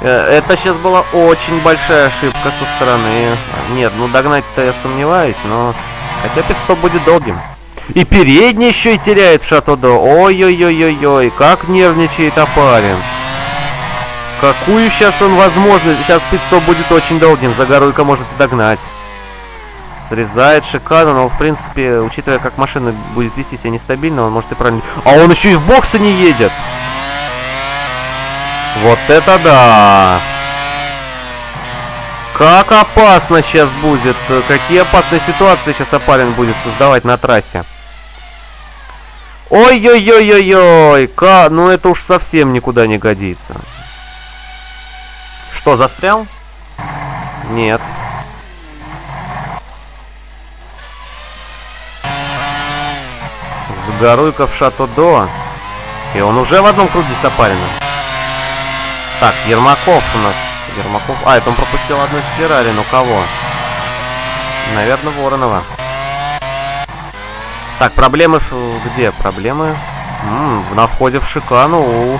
Э, это сейчас была очень большая ошибка со стороны. Нет, ну догнать-то я сомневаюсь, но... Хотя пидстоп будет долгим. И передний еще и теряет в Шатодо. Ой-ой-ой-ой-ой, как нервничает Апарин. Какую сейчас он возможность... Сейчас пидстоп будет очень долгим, Загоруйка может и догнать. Срезает шикарно, но в принципе, учитывая, как машина будет вести себя нестабильно, он может и правильно... А он еще и в боксы не едет! Вот это да! Как опасно сейчас будет. Какие опасные ситуации сейчас Апарин будет создавать на трассе. Ой-ой-ой-ой-ой! Ка... Ну это уж совсем никуда не годится. Что, застрял? Нет. Загоруйка в Шато-До. И он уже в одном круге с Апарином. Так, Ермаков у нас. Ермаков... А, это он пропустил одну из Феррари. Ну кого? Наверное, Воронова. Так, проблемы где? Проблемы М -м, на входе в шикану у э,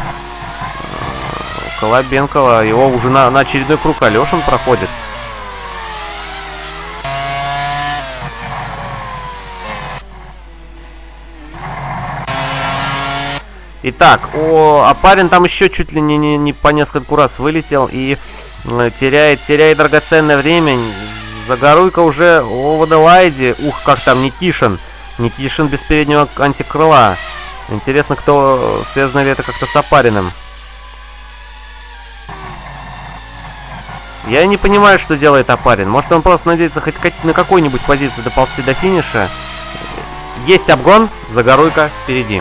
Колобенкова. Его уже на, на очередной круг Алешин проходит. Итак, о, а парень там еще чуть ли не, не, не по нескольку раз вылетел и э, теряет, теряет драгоценное время. Загоруйка уже о Водолайде. Ух, как там Никишин. Никишин без переднего антикрыла. Интересно, кто связано ли это как-то с Апариным. Я не понимаю, что делает Апарин. Может, он просто надеется хоть на какой-нибудь позиции доползти до финиша. Есть обгон, Загоруйка впереди.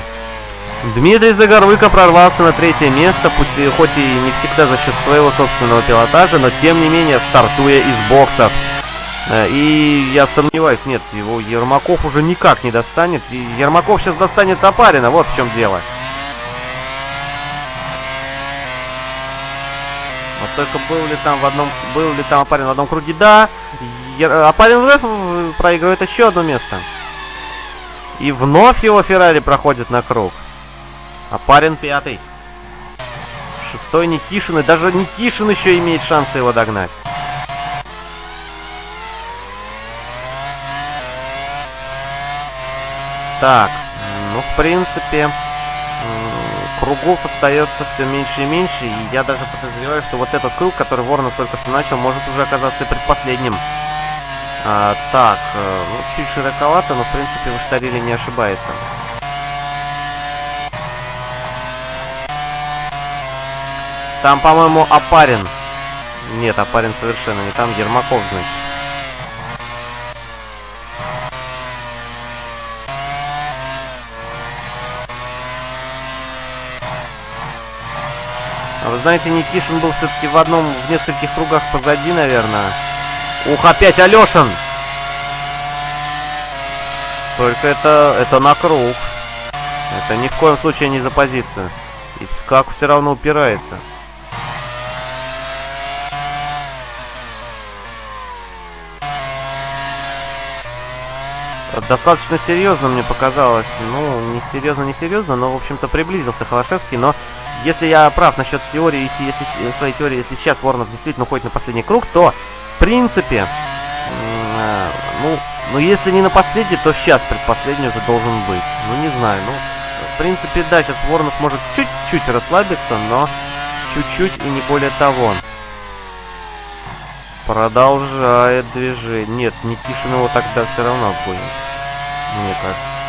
Дмитрий Загоруйко прорвался на третье место, хоть и не всегда за счет своего собственного пилотажа, но тем не менее стартуя из боксов. Э, и я сомневаюсь, нет, его Ермаков уже никак не достанет. Ермаков сейчас достанет Топарина, вот в чем дело. Вот только был ли там в одном, был ли там Апарин в одном круге? Да, Ер, Апарин вновь проигрывает еще одно место. И вновь его Феррари проходит на круг. А парень пятый. Шестой Никишин. И даже Никишин еще имеет шансы его догнать. Так, ну, в принципе, кругов остается все меньше и меньше. И я даже подозреваю, что вот этот круг, который Воронов только что начал, может уже оказаться и предпоследним. А, так, э, ну, чуть широковато, но, в принципе, Ваштарили не ошибается. Там, по-моему, Апарин. Нет, Апарин совершенно не там. Ермаков, значит. А вы знаете, Никишин был все-таки в одном, в нескольких кругах позади, наверное. Ух, опять Алешин! Только это, это на круг. Это ни в коем случае не за позицию. И как все равно упирается. Достаточно серьезно мне показалось. Ну, не серьезно, не серьезно, но, в общем-то, приблизился Холошевский. Но если я прав насчет теории, если, если своей теории, если сейчас Воронов действительно уходит на последний круг, то, в принципе, э, ну, ну, если не на последний, то сейчас предпоследний уже должен быть. Ну, не знаю, ну, в принципе, да, сейчас Воронов может чуть-чуть расслабиться, но чуть-чуть и не более того. Продолжает движение. Нет, Никишин его тогда все равно обгонит мне кажется.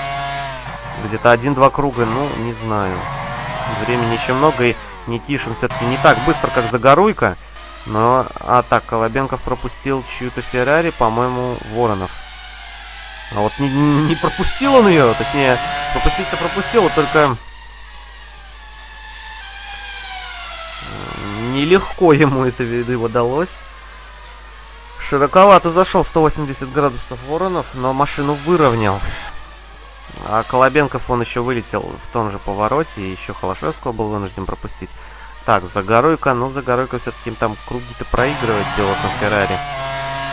Где-то один-два круга, ну, не знаю. Времени еще много, и Никишин все-таки не так быстро, как Загоруйка. Но, а так, Колобенков пропустил чью-то Феррари, по-моему, Воронов. А вот не, не пропустил он ее, точнее, пропустить-то пропустил, только... Нелегко ему это виду удалось. Широковато зашел 180 градусов Воронов, но машину выровнял. А Колобенков он еще вылетел в том же повороте, и еще Холошевского был вынужден пропустить. Так, Загоруйка, ну Загоруйка все-таки там круги-то проигрывает пилот на Феррари.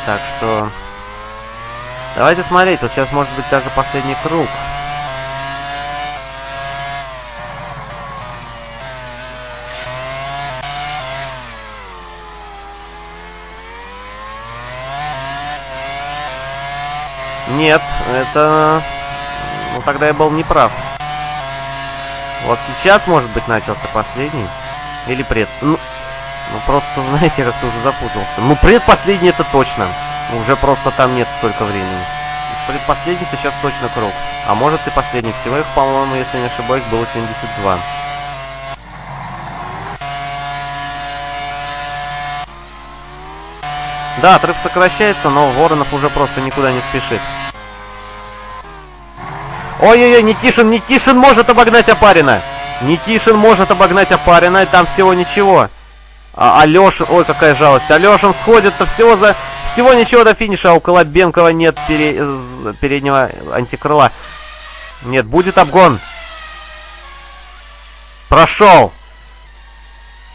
Так что... Давайте смотреть, вот сейчас может быть даже последний круг. Нет, это... Ну, тогда я был неправ. Вот сейчас, может быть, начался последний. Или пред... Ну, ну просто, знаете, как-то уже запутался. Ну, предпоследний это точно. Уже просто там нет столько времени. Предпоследний-то сейчас точно круг. А может и последний. Всего их, по-моему, если не ошибаюсь, было 72. Да, отрыв сокращается, но Воронов уже просто никуда не спешит. Ой-ой-ой, Никишин, Никишин может обогнать Опарина. Никишин может обогнать Опарина, и там всего ничего. А Алешин, ой, какая жалость. Алешин сходит-то всего за... Всего ничего до финиша, а у Колобенкова нет пере... переднего антикрыла. Нет, будет обгон. Прошел.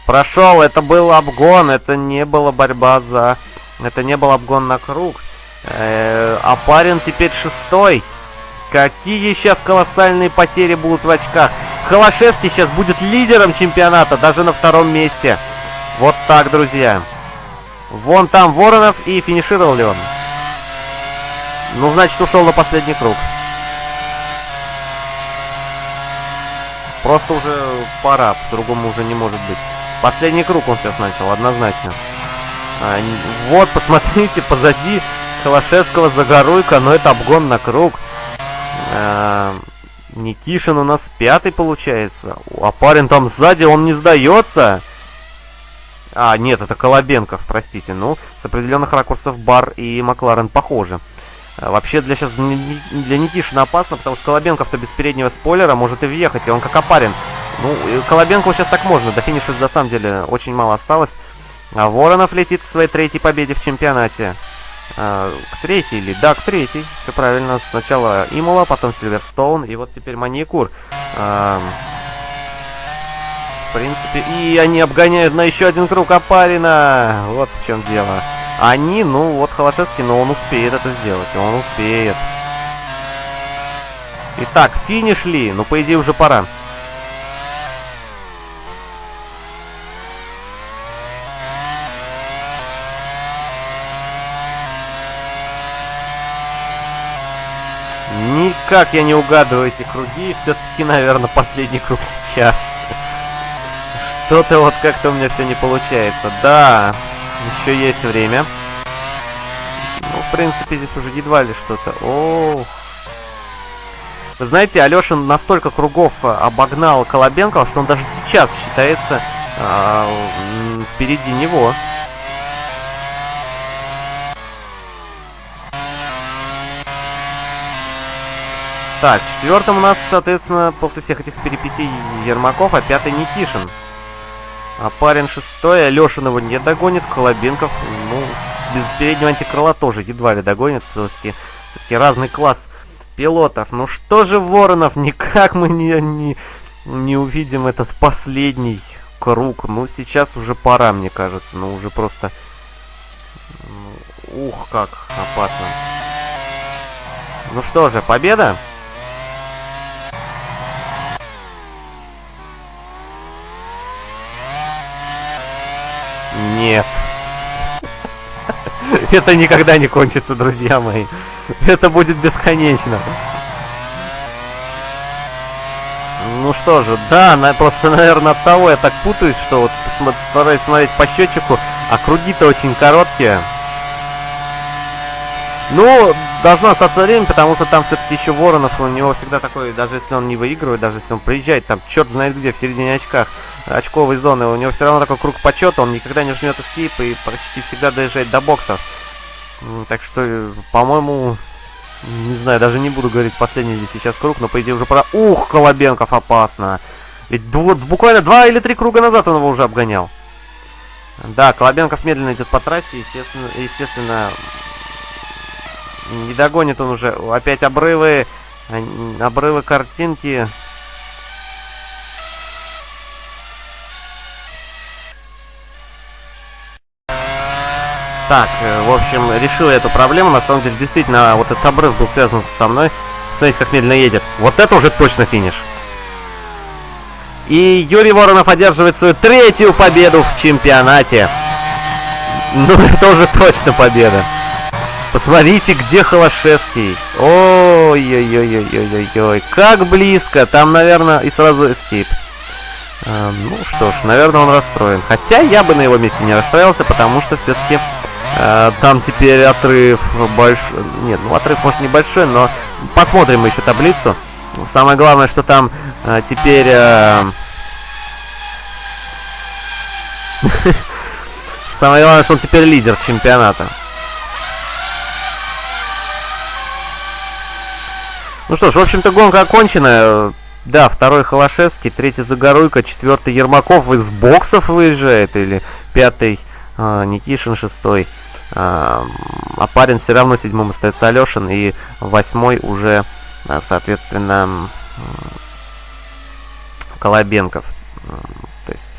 Прошел, это был обгон, это не была борьба за... Это не был обгон на круг. Э -э, а парень теперь шестой. Какие сейчас колоссальные потери будут в очках. Холошевский сейчас будет лидером чемпионата, даже на втором месте. Вот так, друзья. Вон там Воронов и финишировал ли он? Ну, значит, ушел на последний круг. Просто уже пора, по-другому уже не может быть. Последний круг он сейчас начал, однозначно. А, вот, посмотрите, позади Холошевского Загоруйка, но это обгон на круг. А, Никишин у нас пятый получается. А парень там сзади, он не сдается. А, нет, это Колобенков, простите. Ну, с определенных ракурсов Бар и Макларен похожи. А, вообще для сейчас для Никишина опасно, потому что Колобенков-то без переднего спойлера может и въехать, и он как опарен. Ну, Колобенкову сейчас так можно, до финиша на самом деле очень мало осталось. А Воронов летит к своей третьей победе в чемпионате. А, к третьей или? Да, к третьей. Все правильно. Сначала Имола, потом Сильверстоун, и вот теперь Маникур. А, в принципе, и они обгоняют на еще один круг Апарина. Вот в чем дело. Они, ну, вот Холошевский, но он успеет это сделать. Он успеет. Итак, финиш ли? Ну, по идее, уже пора. Никак я не угадываю эти круги. Все-таки, наверное, последний круг сейчас. Что-то вот как-то у меня все не получается. Да, еще есть время. Ну, в принципе, здесь уже едва ли что-то. Ох. Вы знаете, Алешин настолько кругов обогнал Колобенкова, что он даже сейчас считается э, впереди него. Так, четвертым у нас, соответственно, после всех этих перипетий Ермаков, а пятый Никишин. А парень шестой, Алешин его не догонит, Колобенков, ну, без переднего антикрыла тоже едва ли догонит. Все-таки все разный класс пилотов. Ну что же, Воронов, никак мы не, не, не увидим этот последний круг. Ну, сейчас уже пора, мне кажется. Ну, уже просто... Ну, ух, как опасно. Ну что же, победа? Нет. Это никогда не кончится, друзья мои. Это будет бесконечно. Ну что же, да, на, просто, наверное, от того я так путаюсь, что вот стараюсь смотреть по счетчику, а круги-то очень короткие. Ну, должно остаться время, потому что там все-таки еще Воронов, у него всегда такой, даже если он не выигрывает, даже если он приезжает, там черт знает где, в середине очках, очковой зоны, у него все равно такой круг почета, он никогда не жмет эскейп и почти всегда доезжает до боксов. Так что, по-моему, не знаю, даже не буду говорить последний ли сейчас круг, но по идее уже пора... Ух, Колобенков опасно! Ведь дв буквально два или три круга назад он его уже обгонял. Да, Колобенков медленно идет по трассе, естественно, естественно не догонит он уже. Опять обрывы. Обрывы картинки. Так, э, в общем, решил я эту проблему. На самом деле, действительно, вот этот обрыв был связан со мной. Смотрите, как медленно едет. Вот это уже точно финиш. И Юрий Воронов одерживает свою третью победу в чемпионате. Ну, это уже точно победа. Посмотрите, где Холошевский. Ой-ой-ой-ой-ой-ой. Как близко. Там, наверное, и сразу эскейп. А, ну что ж, наверное, он расстроен. Хотя я бы на его месте не расстроился, потому что все-таки а, там теперь отрыв большой. Нет, ну отрыв может небольшой, но посмотрим еще таблицу. Самое главное, что там а, теперь... А... Самое главное, что он теперь лидер чемпионата. Ну что ж, в общем-то, гонка окончена. Да, второй Холошевский, третий Загоруйко, четвертый Ермаков из боксов выезжает, или пятый э, Никишин, шестой. Э, а парень все равно седьмым остается Алешин, и восьмой уже, э, соответственно, Колобенков. То есть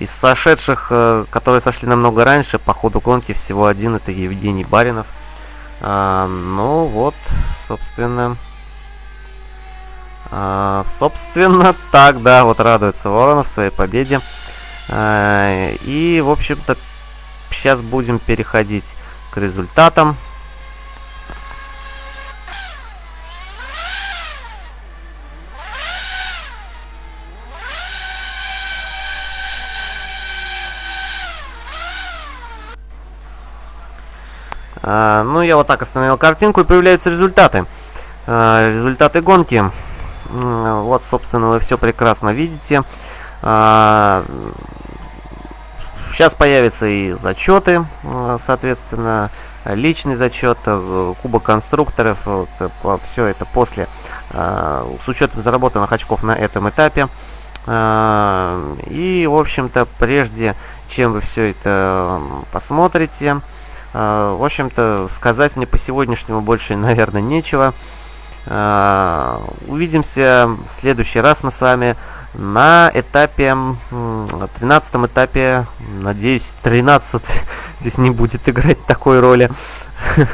из сошедших, э, которые сошли намного раньше, по ходу гонки всего один, это Евгений Баринов. Э, ну вот, собственно... А, собственно, так, да, вот радуется Воронов своей победе. А, и, в общем-то, сейчас будем переходить к результатам. А, ну, я вот так остановил картинку, и появляются результаты. А, результаты гонки. Вот, собственно, вы все прекрасно видите. А, сейчас появятся и зачеты, а, соответственно, личный зачет, э, кубок конструкторов, вот, э, все это после, а, с учетом заработанных очков на этом этапе. И, в общем-то, прежде чем вы все это посмотрите, в общем-то, сказать мне по сегодняшнему больше, наверное, нечего. А, увидимся в следующий раз мы с вами на этапе, 13 этапе, надеюсь, 13 здесь не будет играть такой роли.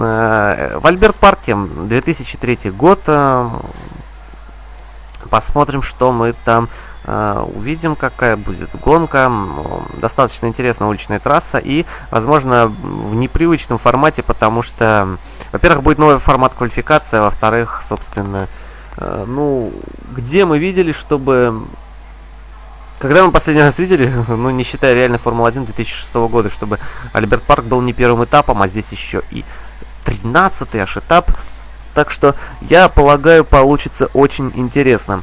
А, в Альберт Парке, 2003 год. А, посмотрим, что мы там увидим, какая будет гонка. Достаточно интересная уличная трасса и, возможно, в непривычном формате, потому что, во-первых, будет новый формат квалификации, а во-вторых, собственно, uh, ну, где мы видели, чтобы... Когда мы последний раз видели, ну, не считая реально Формула-1 2006 года, чтобы Альберт Парк был не первым этапом, а здесь еще и 13-й аж этап. Так что, я полагаю, получится очень интересно.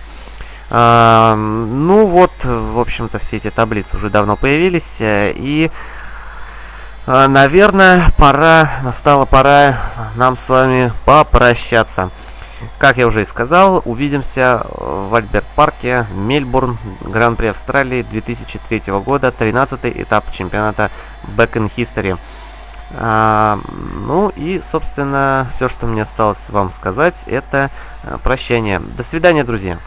А, ну вот, в общем-то, все эти таблицы уже давно появились. Э, и, наверное, пора, настала пора нам с вами попрощаться. Как я уже и сказал, увидимся в Альберт-парке, Мельбурн, Гран-при Австралии 2003 года, 13 этап чемпионата Back in History. А, ну и, собственно, все, что мне осталось вам сказать, это э, прощание. До свидания, друзья.